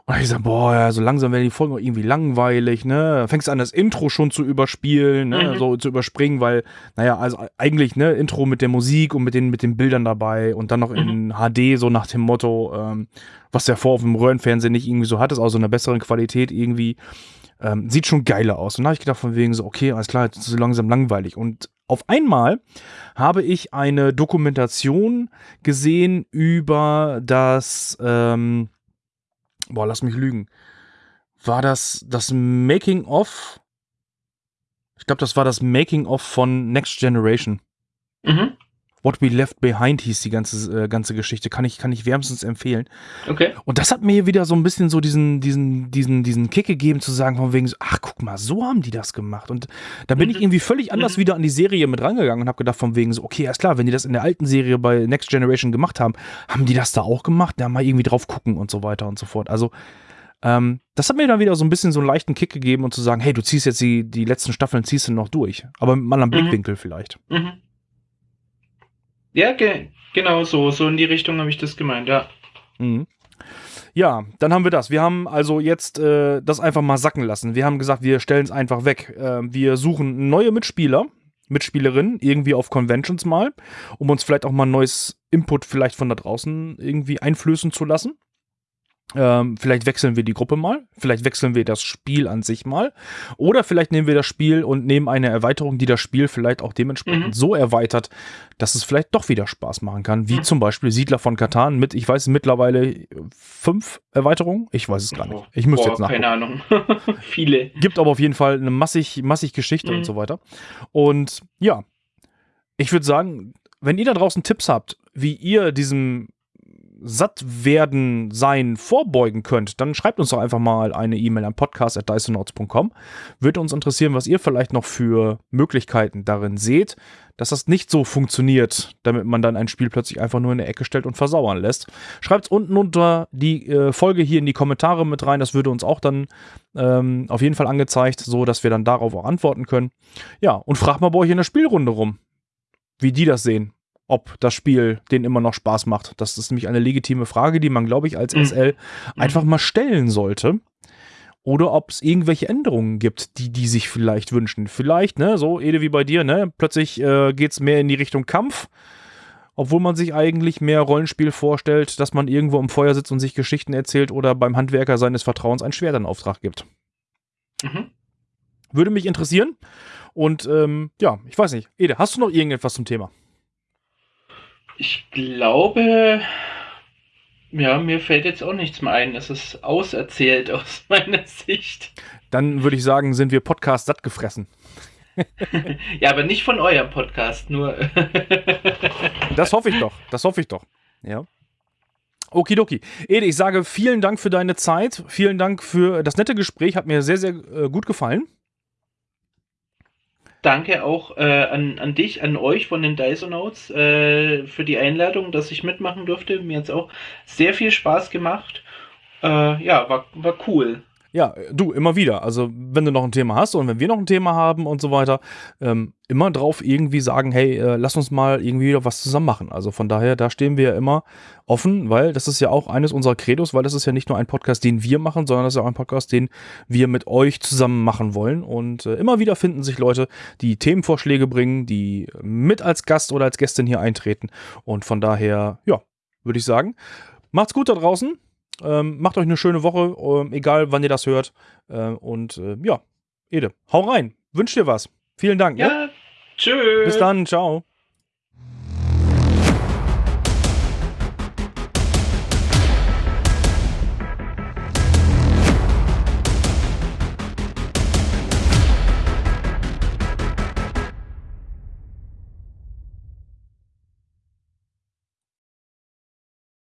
Und ich sag, boah, ja, so langsam werden die Folgen irgendwie langweilig, ne? Fängst an, das Intro schon zu überspielen, ne? Mhm. So zu überspringen, weil, naja, also eigentlich, ne, Intro mit der Musik und mit den, mit den Bildern dabei und dann noch in mhm. HD, so nach dem Motto, ähm, was der vor auf dem Röhrenfernsehen nicht irgendwie so hat, ist auch so eine bessere Qualität irgendwie. Ähm, sieht schon geiler aus. Und da habe ich gedacht, von wegen so, okay, alles klar, jetzt ist so langsam langweilig. Und auf einmal habe ich eine Dokumentation gesehen über das, ähm, boah, lass mich lügen. War das das Making of? Ich glaube, das war das Making of von Next Generation. Mhm. What We Left Behind hieß die ganze, äh, ganze Geschichte. Kann ich, kann ich wärmstens empfehlen. Okay. Und das hat mir wieder so ein bisschen so diesen, diesen, diesen, diesen Kick gegeben, zu sagen, von wegen so, ach, guck mal, so haben die das gemacht. Und da bin mhm. ich irgendwie völlig anders mhm. wieder an die Serie mit rangegangen und habe gedacht, von wegen so, okay, ist klar, wenn die das in der alten Serie bei Next Generation gemacht haben, haben die das da auch gemacht? Da mal irgendwie drauf gucken und so weiter und so fort. Also, ähm, das hat mir dann wieder so ein bisschen so einen leichten Kick gegeben und zu sagen, hey, du ziehst jetzt die, die letzten Staffeln, ziehst du noch durch. Aber mit einem anderen mhm. Blickwinkel vielleicht. Mhm. Ja, ge genau so. So in die Richtung habe ich das gemeint, ja. Mhm. Ja, dann haben wir das. Wir haben also jetzt äh, das einfach mal sacken lassen. Wir haben gesagt, wir stellen es einfach weg. Äh, wir suchen neue Mitspieler, Mitspielerinnen, irgendwie auf Conventions mal, um uns vielleicht auch mal neues Input vielleicht von da draußen irgendwie einflößen zu lassen. Ähm, vielleicht wechseln wir die Gruppe mal, vielleicht wechseln wir das Spiel an sich mal oder vielleicht nehmen wir das Spiel und nehmen eine Erweiterung, die das Spiel vielleicht auch dementsprechend mhm. so erweitert, dass es vielleicht doch wieder Spaß machen kann, wie mhm. zum Beispiel Siedler von Katan mit, ich weiß mittlerweile fünf Erweiterungen, ich weiß es gar nicht, ich müsste jetzt nachgucken. Keine Ahnung, viele. Gibt aber auf jeden Fall eine massig, massig Geschichte mhm. und so weiter und ja, ich würde sagen, wenn ihr da draußen Tipps habt, wie ihr diesem satt werden sein vorbeugen könnt, dann schreibt uns doch einfach mal eine E-Mail an podcast.dysonauts.com. Würde uns interessieren, was ihr vielleicht noch für Möglichkeiten darin seht, dass das nicht so funktioniert, damit man dann ein Spiel plötzlich einfach nur in der Ecke stellt und versauern lässt. Schreibt es unten unter die äh, Folge hier in die Kommentare mit rein. Das würde uns auch dann ähm, auf jeden Fall angezeigt, so dass wir dann darauf auch antworten können. Ja, und fragt mal bei euch in der Spielrunde rum, wie die das sehen ob das Spiel denen immer noch Spaß macht. Das ist nämlich eine legitime Frage, die man, glaube ich, als mhm. SL einfach mal stellen sollte. Oder ob es irgendwelche Änderungen gibt, die die sich vielleicht wünschen. Vielleicht, ne, so Ede wie bei dir, ne, plötzlich äh, geht es mehr in die Richtung Kampf, obwohl man sich eigentlich mehr Rollenspiel vorstellt, dass man irgendwo im Feuer sitzt und sich Geschichten erzählt oder beim Handwerker seines Vertrauens ein Schwert in Auftrag gibt. Mhm. Würde mich interessieren. Und ähm, ja, ich weiß nicht. Ede, hast du noch irgendetwas zum Thema? Ich glaube, ja, mir fällt jetzt auch nichts mehr ein. Es ist auserzählt aus meiner Sicht. Dann würde ich sagen, sind wir Podcast satt gefressen. ja, aber nicht von eurem Podcast, nur. das hoffe ich doch. Das hoffe ich doch. Ja. Okidoki. Ede, ich sage vielen Dank für deine Zeit. Vielen Dank für das nette Gespräch. Hat mir sehr, sehr äh, gut gefallen danke auch äh, an, an dich, an euch von den Dysonauts äh, für die Einladung, dass ich mitmachen durfte. Mir hat es auch sehr viel Spaß gemacht. Äh, ja, war, war cool. Ja, du, immer wieder. Also, wenn du noch ein Thema hast und wenn wir noch ein Thema haben und so weiter, ähm, immer drauf irgendwie sagen, hey, äh, lass uns mal irgendwie wieder was zusammen machen. Also von daher, da stehen wir ja immer offen, weil das ist ja auch eines unserer Credos, weil das ist ja nicht nur ein Podcast, den wir machen, sondern das ist ja auch ein Podcast, den wir mit euch zusammen machen wollen. Und äh, immer wieder finden sich Leute, die Themenvorschläge bringen, die mit als Gast oder als Gästin hier eintreten. Und von daher, ja, würde ich sagen, macht's gut da draußen. Ähm, macht euch eine schöne Woche, ähm, egal wann ihr das hört. Ähm, und äh, ja, Ede, hau rein. Wünsch dir was. Vielen Dank. Ja, ne? tschüss. Bis dann, ciao.